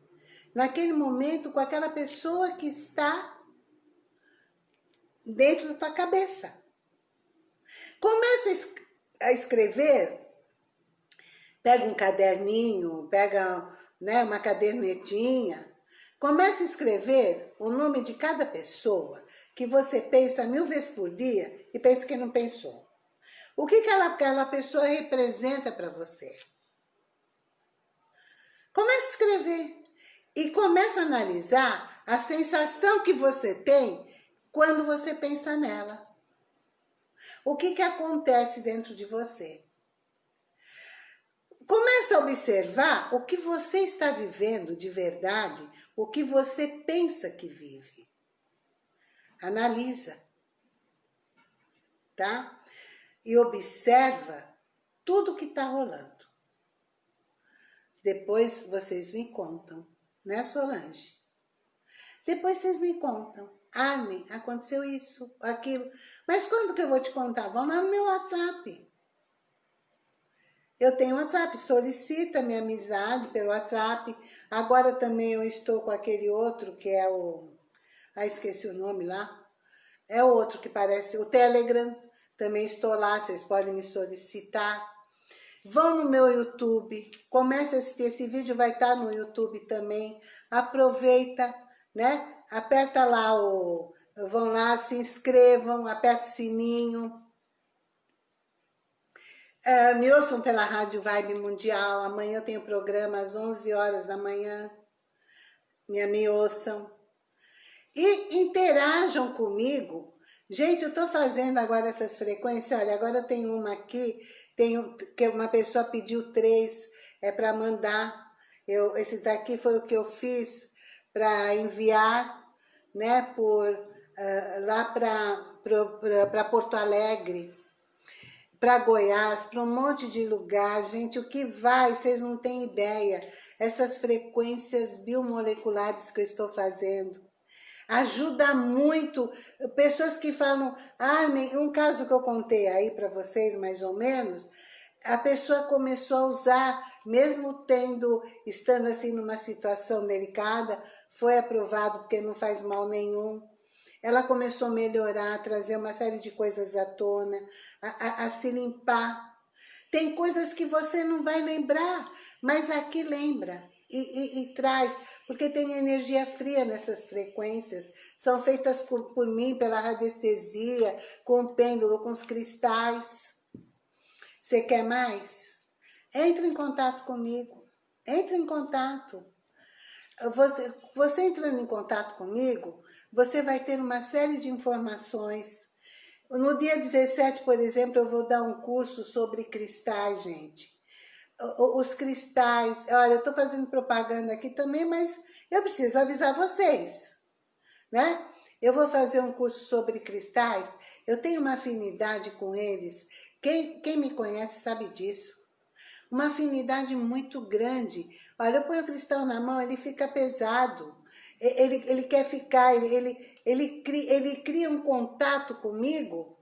naquele momento com aquela pessoa que está dentro da tua cabeça. Começa a escrever, pega um caderninho, pega né, uma cadernetinha, começa a escrever o nome de cada pessoa que você pensa mil vezes por dia e pensa que não pensou. O que, que ela, aquela pessoa representa para você? Começa a escrever e começa a analisar a sensação que você tem quando você pensa nela. O que, que acontece dentro de você? Começa a observar o que você está vivendo de verdade, o que você pensa que vive. Analisa, tá? E observa tudo que está rolando. Depois vocês me contam, né Solange? Depois vocês me contam. Armin, aconteceu isso, aquilo. Mas quando que eu vou te contar? Vão lá no meu WhatsApp. Eu tenho WhatsApp, solicita minha amizade pelo WhatsApp. Agora também eu estou com aquele outro que é o... Ah, esqueci o nome lá. É o outro que parece... O Telegram, também estou lá, vocês podem me solicitar. Vão no meu YouTube, comece a assistir, esse vídeo vai estar no YouTube também. Aproveita, né? aperta lá o... Vão lá, se inscrevam, aperta o sininho. Uh, me ouçam pela Rádio Vibe Mundial. Amanhã eu tenho programa às 11 horas da manhã. Me, me ouçam. E interajam comigo. Gente, eu estou fazendo agora essas frequências. Olha, agora eu tenho uma aqui Tem que uma pessoa pediu três, é para mandar. Eu, esses daqui foi o que eu fiz para enviar, né, por, uh, lá para Porto Alegre, para Goiás, para um monte de lugar, gente, o que vai, vocês não têm ideia, essas frequências biomoleculares que eu estou fazendo, ajuda muito, pessoas que falam, ah, um caso que eu contei aí para vocês, mais ou menos, a pessoa começou a usar, mesmo tendo, estando assim numa situação delicada, foi aprovado porque não faz mal nenhum. Ela começou a melhorar, a trazer uma série de coisas à tona, a, a, a se limpar. Tem coisas que você não vai lembrar, mas aqui lembra. E, e, e, traz, porque tem energia fria nessas frequências, são feitas por, por mim, pela radiestesia, com o pêndulo, com os cristais. Você quer mais? Entre em contato comigo, entre em contato. Você, você entrando em contato comigo, você vai ter uma série de informações. No dia 17, por exemplo, eu vou dar um curso sobre cristais, gente. Os cristais, olha, eu estou fazendo propaganda aqui também, mas eu preciso avisar vocês, né? Eu vou fazer um curso sobre cristais, eu tenho uma afinidade com eles. Quem, quem me conhece sabe disso uma afinidade muito grande. Olha, eu ponho o cristal na mão, ele fica pesado. Ele, ele quer ficar, ele, ele, ele, cria, ele cria um contato comigo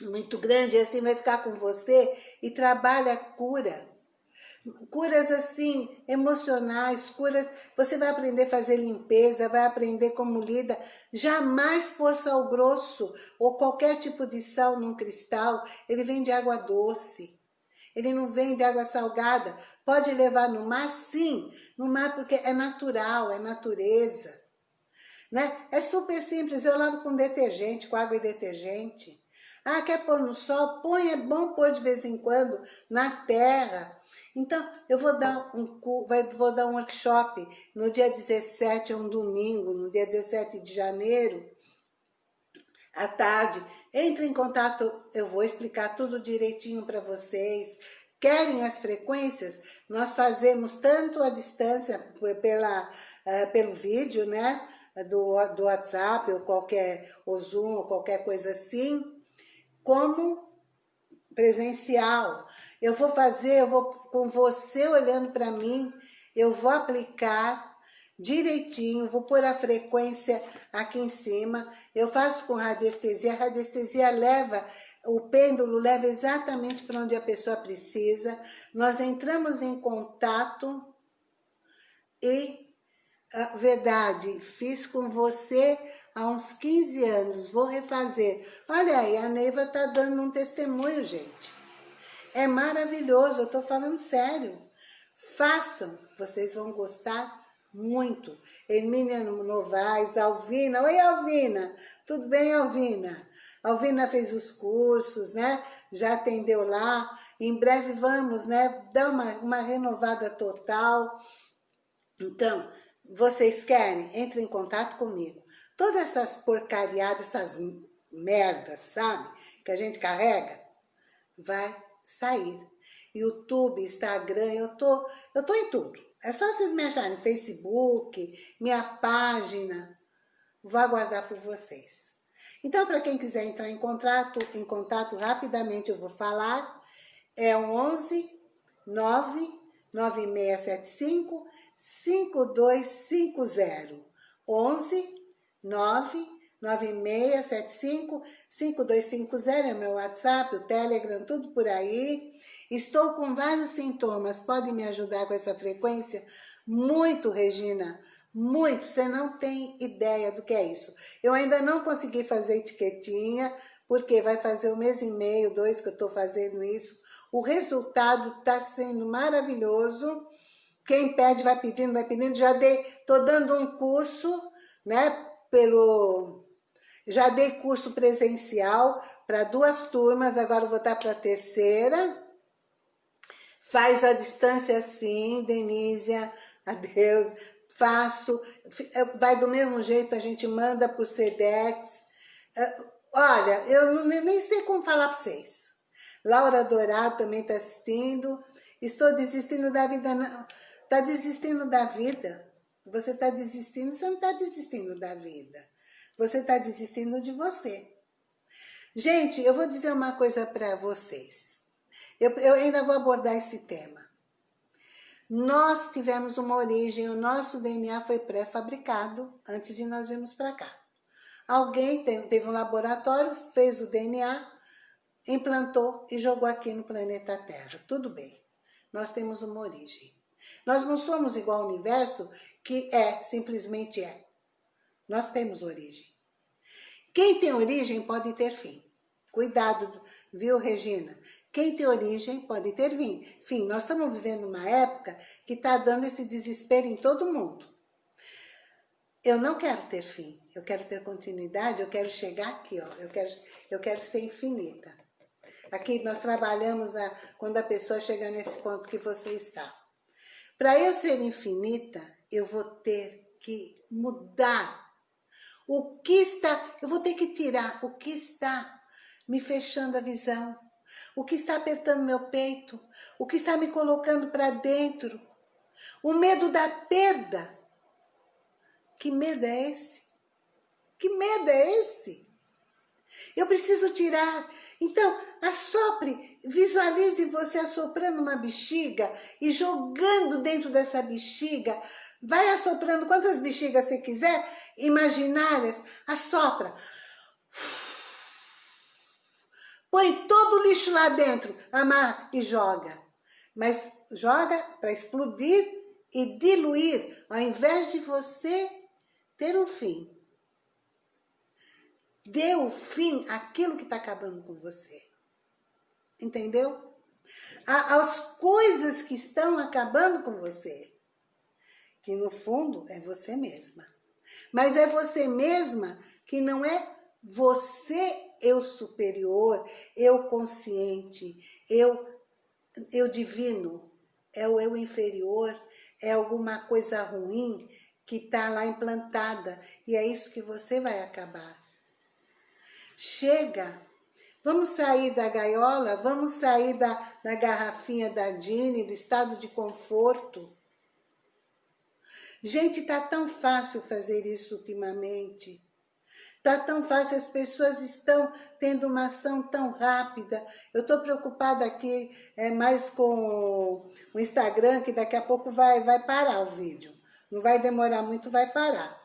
muito grande, assim vai ficar com você e trabalha a cura. Curas assim, emocionais, curas, você vai aprender a fazer limpeza, vai aprender como lida, jamais pôr sal grosso ou qualquer tipo de sal num cristal, ele vem de água doce. Ele não vem de água salgada. Pode levar no mar? Sim, no mar porque é natural, é natureza. Né? É super simples, eu lavo com detergente, com água e detergente. Ah, quer pôr no sol? Põe, é bom pôr de vez em quando na terra. Então, eu vou dar um, vou dar um workshop no dia 17, é um domingo, no dia 17 de janeiro, à tarde, entre em contato, eu vou explicar tudo direitinho para vocês. Querem as frequências? Nós fazemos tanto a distância pela, uh, pelo vídeo, né? Do, do WhatsApp ou qualquer, ou Zoom ou qualquer coisa assim, como presencial. Eu vou fazer, eu vou com você olhando para mim, eu vou aplicar direitinho, vou pôr a frequência aqui em cima, eu faço com radiestesia, a radiestesia leva, o pêndulo leva exatamente para onde a pessoa precisa, nós entramos em contato e, a verdade, fiz com você há uns 15 anos, vou refazer. Olha aí, a Neiva está dando um testemunho, gente. É maravilhoso, eu estou falando sério. Façam, vocês vão gostar muito. Hermínia Novaes, Alvina. Oi, Alvina. Tudo bem, Alvina? Alvina fez os cursos, né? Já atendeu lá. Em breve vamos, né? Dar uma, uma renovada total. Então, vocês querem? Entre em contato comigo. Todas essas porcariadas, essas merdas, sabe? Que a gente carrega, vai sair. YouTube, Instagram, eu tô, eu tô em tudo. É só vocês me acharem Facebook, minha página, vou aguardar por vocês. Então, para quem quiser entrar em contato, em contato rapidamente eu vou falar, é o 11 9 9675 5250. 11 9 9675-5250 é meu WhatsApp, o Telegram, tudo por aí. Estou com vários sintomas, pode me ajudar com essa frequência? Muito, Regina, muito. Você não tem ideia do que é isso. Eu ainda não consegui fazer etiquetinha, porque vai fazer um mês e meio, dois que eu estou fazendo isso. O resultado está sendo maravilhoso. Quem pede vai pedindo, vai pedindo. Já dei, estou dando um curso, né, pelo já dei curso presencial para duas turmas, agora vou estar para a terceira. Faz a distância sim, Denísia, adeus. Faço, é, vai do mesmo jeito, a gente manda para o SEDEX. É, olha, eu nem sei como falar para vocês. Laura Dourado também está assistindo. Estou desistindo da vida. Não. Está desistindo da vida. Você está desistindo, você não está desistindo da vida. Você está desistindo de você. Gente, eu vou dizer uma coisa para vocês. Eu, eu ainda vou abordar esse tema. Nós tivemos uma origem, o nosso DNA foi pré-fabricado antes de nós virmos para cá. Alguém teve um laboratório, fez o DNA, implantou e jogou aqui no planeta Terra. Tudo bem, nós temos uma origem. Nós não somos igual ao universo, que é, simplesmente é. Nós temos origem. Quem tem origem pode ter fim. Cuidado, viu, Regina? Quem tem origem pode ter fim. Fim, nós estamos vivendo uma época que está dando esse desespero em todo mundo. Eu não quero ter fim, eu quero ter continuidade, eu quero chegar aqui, ó, eu quero, eu quero ser infinita. Aqui nós trabalhamos a, quando a pessoa chega nesse ponto que você está. Para eu ser infinita, eu vou ter que mudar. O que está, eu vou ter que tirar o que está me fechando a visão, o que está apertando meu peito, o que está me colocando para dentro, o medo da perda. Que medo é esse? Que medo é esse? Eu preciso tirar. Então, assopre, visualize você assoprando uma bexiga e jogando dentro dessa bexiga. Vai assoprando quantas bexigas você quiser, imaginárias, assopra. Põe todo o lixo lá dentro, amar e joga. Mas joga para explodir e diluir, ao invés de você ter um fim. Dê o fim àquilo que está acabando com você. Entendeu? As coisas que estão acabando com você. Que no fundo é você mesma. Mas é você mesma que não é você eu superior, eu consciente, eu, eu divino, é o eu inferior, é alguma coisa ruim que está lá implantada e é isso que você vai acabar. Chega, vamos sair da gaiola, vamos sair da, da garrafinha da Dini, do estado de conforto. Gente, tá tão fácil fazer isso ultimamente. Tá tão fácil, as pessoas estão tendo uma ação tão rápida. Eu estou preocupada aqui é, mais com o Instagram, que daqui a pouco vai, vai parar o vídeo. Não vai demorar muito, vai parar.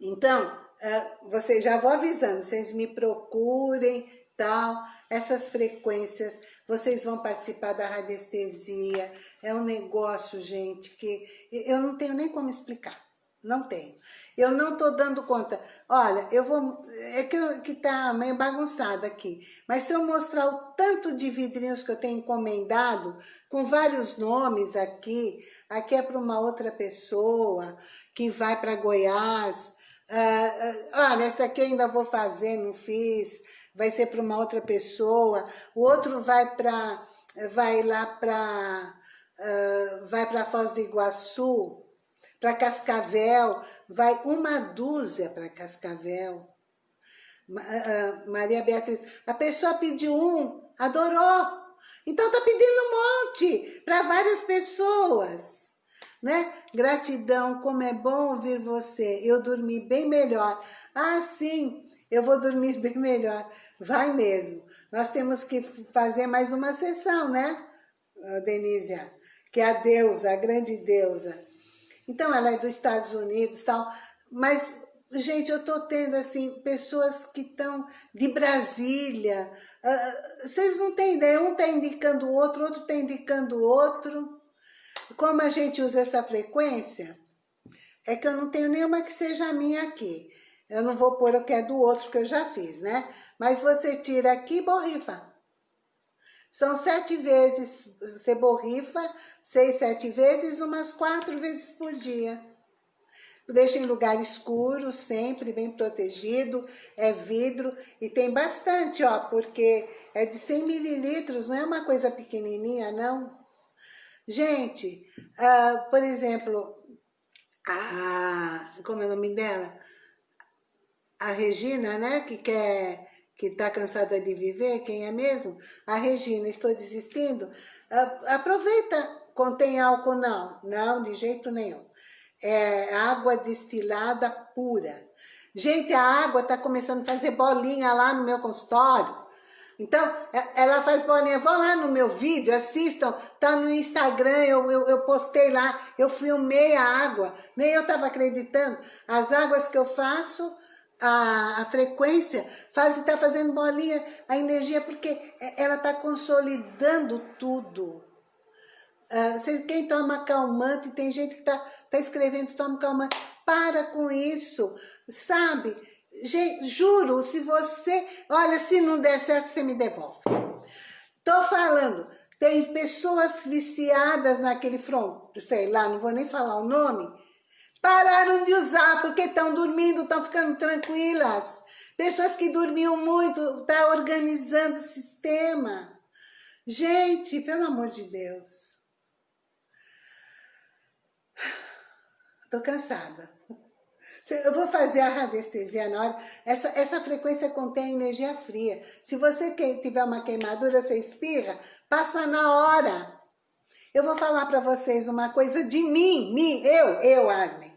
Então, é, vocês já vou avisando, vocês me procurem, tal, essas frequências, vocês vão participar da radiestesia, é um negócio, gente, que eu não tenho nem como explicar. Não tenho. Eu não estou dando conta. Olha, eu vou... É que, que tá meio bagunçado aqui. Mas se eu mostrar o tanto de vidrinhos que eu tenho encomendado, com vários nomes aqui, aqui é para uma outra pessoa, que vai para Goiás. Ah, ah, olha, essa aqui eu ainda vou fazer, não fiz. Vai ser para uma outra pessoa. O outro vai para... Vai lá para... Uh, vai para Foz do Iguaçu, para Cascavel, vai uma dúzia para Cascavel. Maria Beatriz, a pessoa pediu um, adorou. Então tá pedindo um monte para várias pessoas. Né? Gratidão, como é bom ouvir você. Eu dormi bem melhor. Ah, sim, eu vou dormir bem melhor. Vai mesmo. Nós temos que fazer mais uma sessão, né, Denísia? Que é a deusa, a grande deusa. Então ela é dos Estados Unidos tal, mas, gente, eu tô tendo, assim, pessoas que estão de Brasília, uh, vocês não têm ideia, um tá indicando o outro, outro tá indicando o outro. Como a gente usa essa frequência, é que eu não tenho nenhuma que seja minha aqui. Eu não vou pôr o que é do outro que eu já fiz, né? Mas você tira aqui e borrifa. São sete vezes, você borrifa, seis, sete vezes, umas quatro vezes por dia. Deixa em lugar escuro, sempre bem protegido, é vidro e tem bastante, ó, porque é de 100 mililitros, não é uma coisa pequenininha, não. Gente, uh, por exemplo, a, como é o nome dela? A Regina, né, que quer que está cansada de viver, quem é mesmo? A Regina, estou desistindo. Aproveita, contém álcool? Não, não, de jeito nenhum. É água destilada pura. Gente, a água está começando a fazer bolinha lá no meu consultório. Então, é, ela faz bolinha. Vão lá no meu vídeo, assistam. Tá no Instagram, eu, eu, eu postei lá. Eu filmei a água. Nem eu estava acreditando. As águas que eu faço, a, a frequência, faz está fazendo bolinha, a energia, porque é, ela está consolidando tudo. Uh, quem toma calmante, tem gente que está tá escrevendo, toma calmante. Para com isso, sabe? Gente, juro, se você... Olha, se não der certo, você me devolve. Tô falando, tem pessoas viciadas naquele front, sei lá, não vou nem falar o nome, pararam de usar porque estão dormindo, estão ficando tranquilas. Pessoas que dormiam muito, tá organizando o sistema. Gente, pelo amor de Deus. Tô cansada. Eu vou fazer a radiestesia na hora. Essa, essa frequência contém energia fria. Se você tiver uma queimadura, você espirra, passa na hora. Eu vou falar para vocês uma coisa de mim, mim, eu, eu, Armin.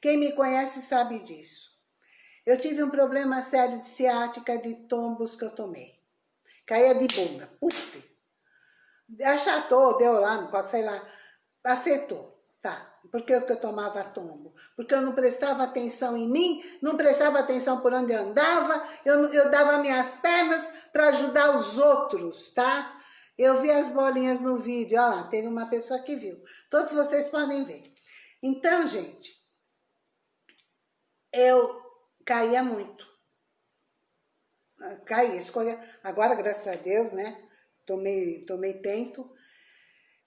Quem me conhece sabe disso. Eu tive um problema sério de ciática de tombos que eu tomei. Caía de bunda, puf. Achatou, deu lá no copo, sei lá. Afetou, tá. Por que eu tomava tombo? Porque eu não prestava atenção em mim, não prestava atenção por onde eu andava, eu, eu dava minhas pernas para ajudar os outros, tá? Eu vi as bolinhas no vídeo, ó lá, teve uma pessoa que viu. Todos vocês podem ver. Então, gente, eu caía muito. Caía, escolha. Agora, graças a Deus, né? Tomei, tomei tento.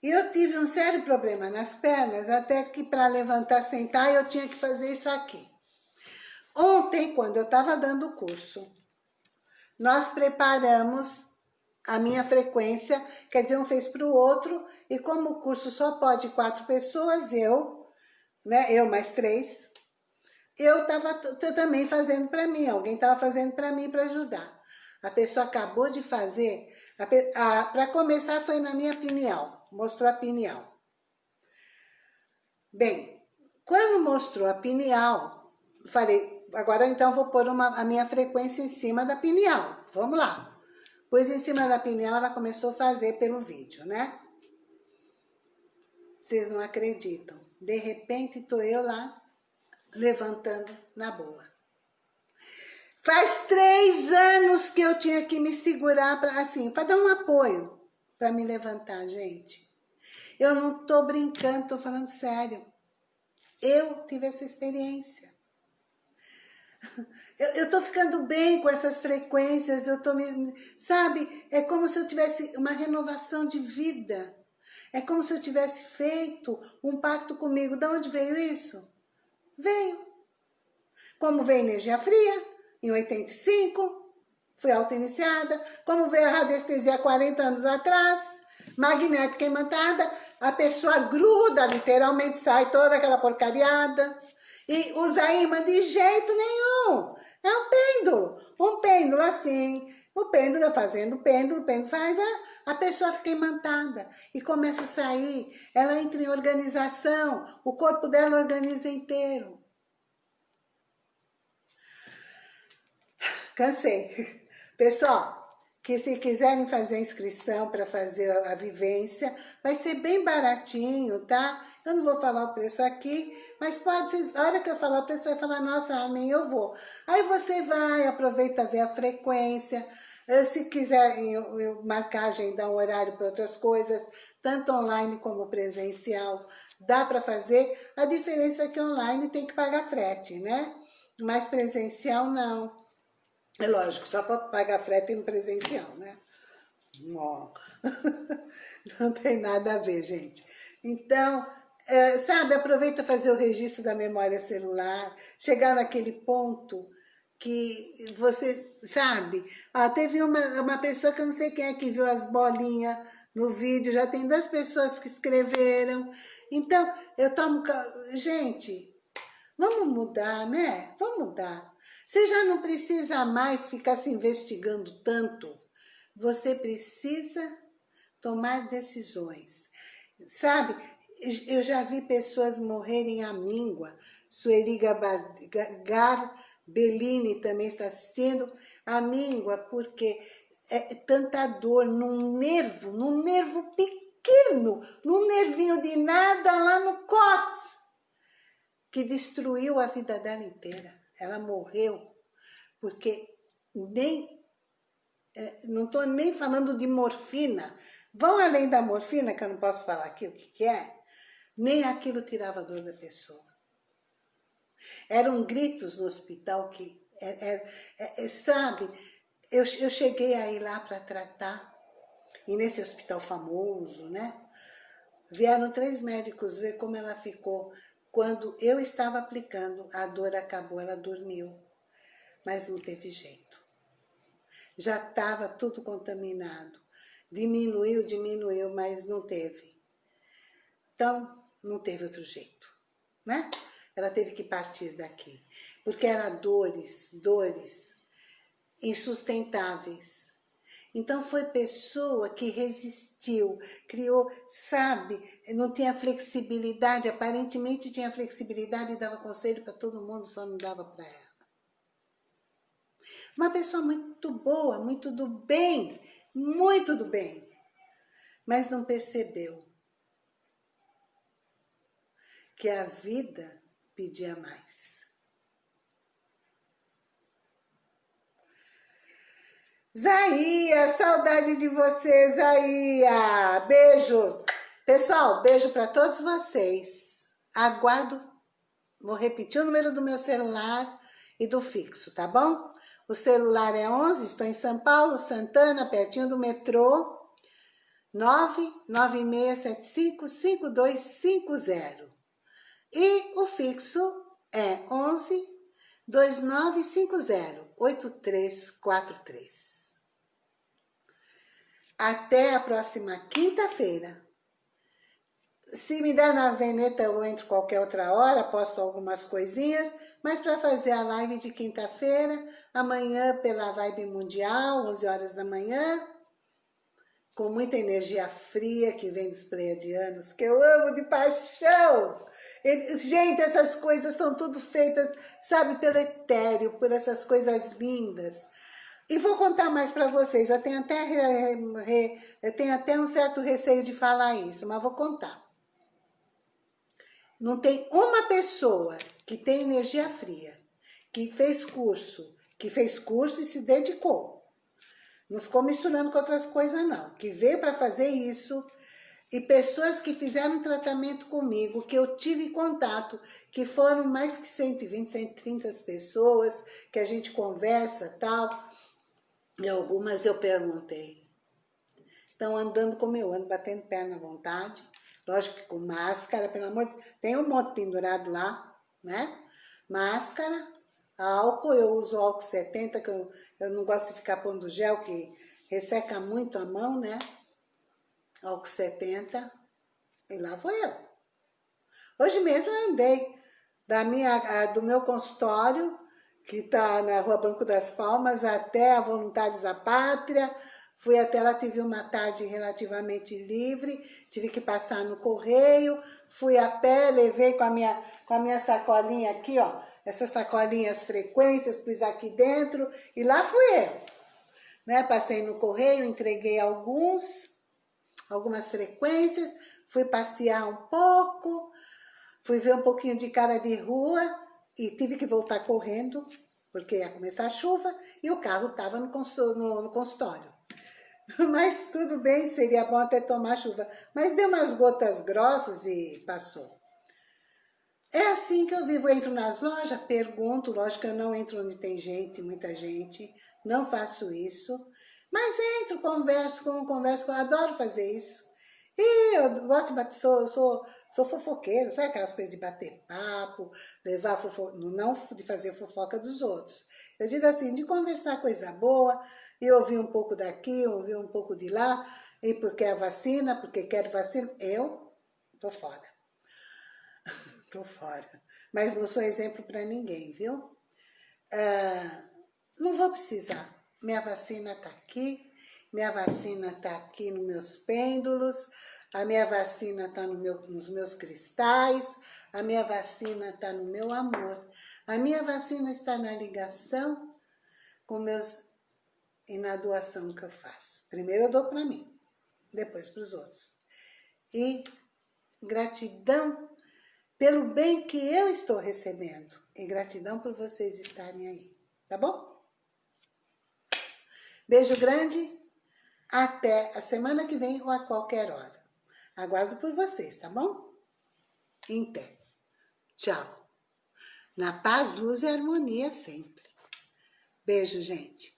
E eu tive um sério problema nas pernas, até que para levantar, sentar, eu tinha que fazer isso aqui. Ontem, quando eu estava dando o curso, nós preparamos a minha frequência, quer dizer, um fez para o outro, e como o curso só pode quatro pessoas, eu, né, eu mais três, eu estava também fazendo para mim, alguém estava fazendo para mim para ajudar. A pessoa acabou de fazer, para começar foi na minha pineal mostrou a pineal. Bem, quando mostrou a pineal, falei, agora então vou pôr uma, a minha frequência em cima da pineal. Vamos lá. Pois em cima da pineal ela começou a fazer pelo vídeo, né? Vocês não acreditam. De repente, tô eu lá, levantando na boa. Faz três anos que eu tinha que me segurar para assim, para dar um apoio para me levantar, gente. Eu não tô brincando, tô falando sério. Eu tive essa experiência. Eu, eu tô ficando bem com essas frequências, eu tô me... Sabe, é como se eu tivesse uma renovação de vida. É como se eu tivesse feito um pacto comigo. De onde veio isso? Veio. Como veio energia fria, em 85, fui auto-iniciada, como veio a radiestesia há 40 anos atrás, magnética imantada, a pessoa gruda, literalmente sai toda aquela porcariada, e usa imã de jeito nenhum. É um pêndulo, um pêndulo assim, o pêndulo fazendo pêndulo, o pêndulo faz, a pessoa fica imantada e começa a sair, ela entra em organização, o corpo dela organiza inteiro. Cansei. Pessoal, que se quiserem fazer a inscrição para fazer a vivência, vai ser bem baratinho, tá? Eu não vou falar o preço aqui, mas pode ser, a hora que eu falar o preço, vai falar, nossa, amém, eu vou. Aí você vai, aproveita ver a frequência, eh, se quiser eu, eu marcar, agendar um horário para outras coisas, tanto online como presencial, dá para fazer. A diferença é que online tem que pagar frete, né? Mas presencial não. É lógico, só para pagar frete no presencial, né? Não tem nada a ver, gente. Então, é, sabe, aproveita fazer o registro da memória celular, chegar naquele ponto que você, sabe? Ah, teve uma, uma pessoa que eu não sei quem é que viu as bolinhas no vídeo, já tem duas pessoas que escreveram. Então, eu tomo... Gente, vamos mudar, né? Vamos mudar. Você já não precisa mais ficar se investigando tanto. Você precisa tomar decisões. Sabe, eu já vi pessoas morrerem à míngua. Sueli Garbellini também está assistindo. A míngua, porque é tanta dor num nervo, num nervo pequeno, num nervinho de nada lá no cóccix, que destruiu a vida dela inteira. Ela morreu, porque nem, é, não estou nem falando de morfina, vão além da morfina, que eu não posso falar aqui o que, que é, nem aquilo tirava a dor da pessoa. Eram gritos no hospital que, é, é, é, é sabe, eu, eu cheguei a ir lá para tratar, e nesse hospital famoso, né? Vieram três médicos ver como ela ficou. Quando eu estava aplicando, a dor acabou, ela dormiu. Mas não teve jeito. Já estava tudo contaminado. Diminuiu, diminuiu, mas não teve. Então, não teve outro jeito, né? Ela teve que partir daqui, porque eram dores, dores insustentáveis. Então foi pessoa que resistiu, criou, sabe, não tinha flexibilidade, aparentemente tinha flexibilidade e dava conselho para todo mundo, só não dava para ela. Uma pessoa muito boa, muito do bem, muito do bem, mas não percebeu que a vida pedia mais. Zaia, saudade de você, Zaia. Beijo. Pessoal, beijo para todos vocês. Aguardo, vou repetir o número do meu celular e do fixo, tá bom? O celular é 11, estou em São Paulo, Santana, pertinho do metrô. 996755250. E o fixo é 11 2950 8343. Até a próxima quinta-feira. Se me der na veneta, eu entro qualquer outra hora, posto algumas coisinhas, mas para fazer a live de quinta-feira, amanhã pela Vibe Mundial, 11 horas da manhã, com muita energia fria que vem dos pleiadianos, que eu amo de paixão. Gente, essas coisas são tudo feitas, sabe, pelo etéreo, por essas coisas lindas. E vou contar mais para vocês, eu tenho, até, eu tenho até um certo receio de falar isso, mas vou contar. Não tem uma pessoa que tem energia fria, que fez curso, que fez curso e se dedicou. Não ficou misturando com outras coisas não, que veio para fazer isso e pessoas que fizeram tratamento comigo, que eu tive contato, que foram mais que 120, 130 pessoas, que a gente conversa tal, e algumas eu perguntei. Estão andando como eu ando, batendo perna à vontade, lógico que com máscara, pelo amor de tem um monte pendurado lá, né? Máscara, álcool, eu uso álcool 70, que eu, eu não gosto de ficar pondo gel, que resseca muito a mão, né? álcool 70, e lá foi eu. Hoje mesmo eu andei da minha, do meu consultório, que está na Rua Banco das Palmas, até a Voluntários da Pátria, fui até lá, tive uma tarde relativamente livre, tive que passar no correio, fui a pé, levei com a minha, com a minha sacolinha aqui, ó, essas sacolinhas frequências, pus aqui dentro, e lá fui eu. Né? Passei no correio, entreguei alguns, algumas frequências, fui passear um pouco, fui ver um pouquinho de cara de rua e tive que voltar correndo, porque ia começar a chuva e o carro estava no, no, no consultório. Mas tudo bem, seria bom até tomar chuva. Mas deu umas gotas grossas e passou. É assim que eu vivo, eu entro nas lojas, pergunto, lógico que eu não entro onde tem gente, muita gente, não faço isso. Mas entro, converso com, converso com, adoro fazer isso. E eu gosto de bater, sou, sou, sou fofoqueira, sabe aquelas coisas de bater papo, levar fofoca, não de fazer fofoca dos outros. Eu digo assim, de conversar coisa boa, e ouvir um pouco daqui, ouvir um pouco de lá, e porque a vacina, porque quero vacina, eu tô fora. tô fora. Mas não sou exemplo para ninguém, viu? ah, não vou precisar. Minha vacina está aqui, minha vacina está aqui nos meus pêndulos, a minha vacina está no meu, nos meus cristais, a minha vacina está no meu amor, a minha vacina está na ligação com meus e na doação que eu faço. Primeiro eu dou para mim, depois para os outros. E gratidão pelo bem que eu estou recebendo e gratidão por vocês estarem aí, tá bom? Beijo grande, até a semana que vem ou a qualquer hora. Aguardo por vocês, tá bom? Então, tchau. Na paz, luz e harmonia sempre. Beijo, gente.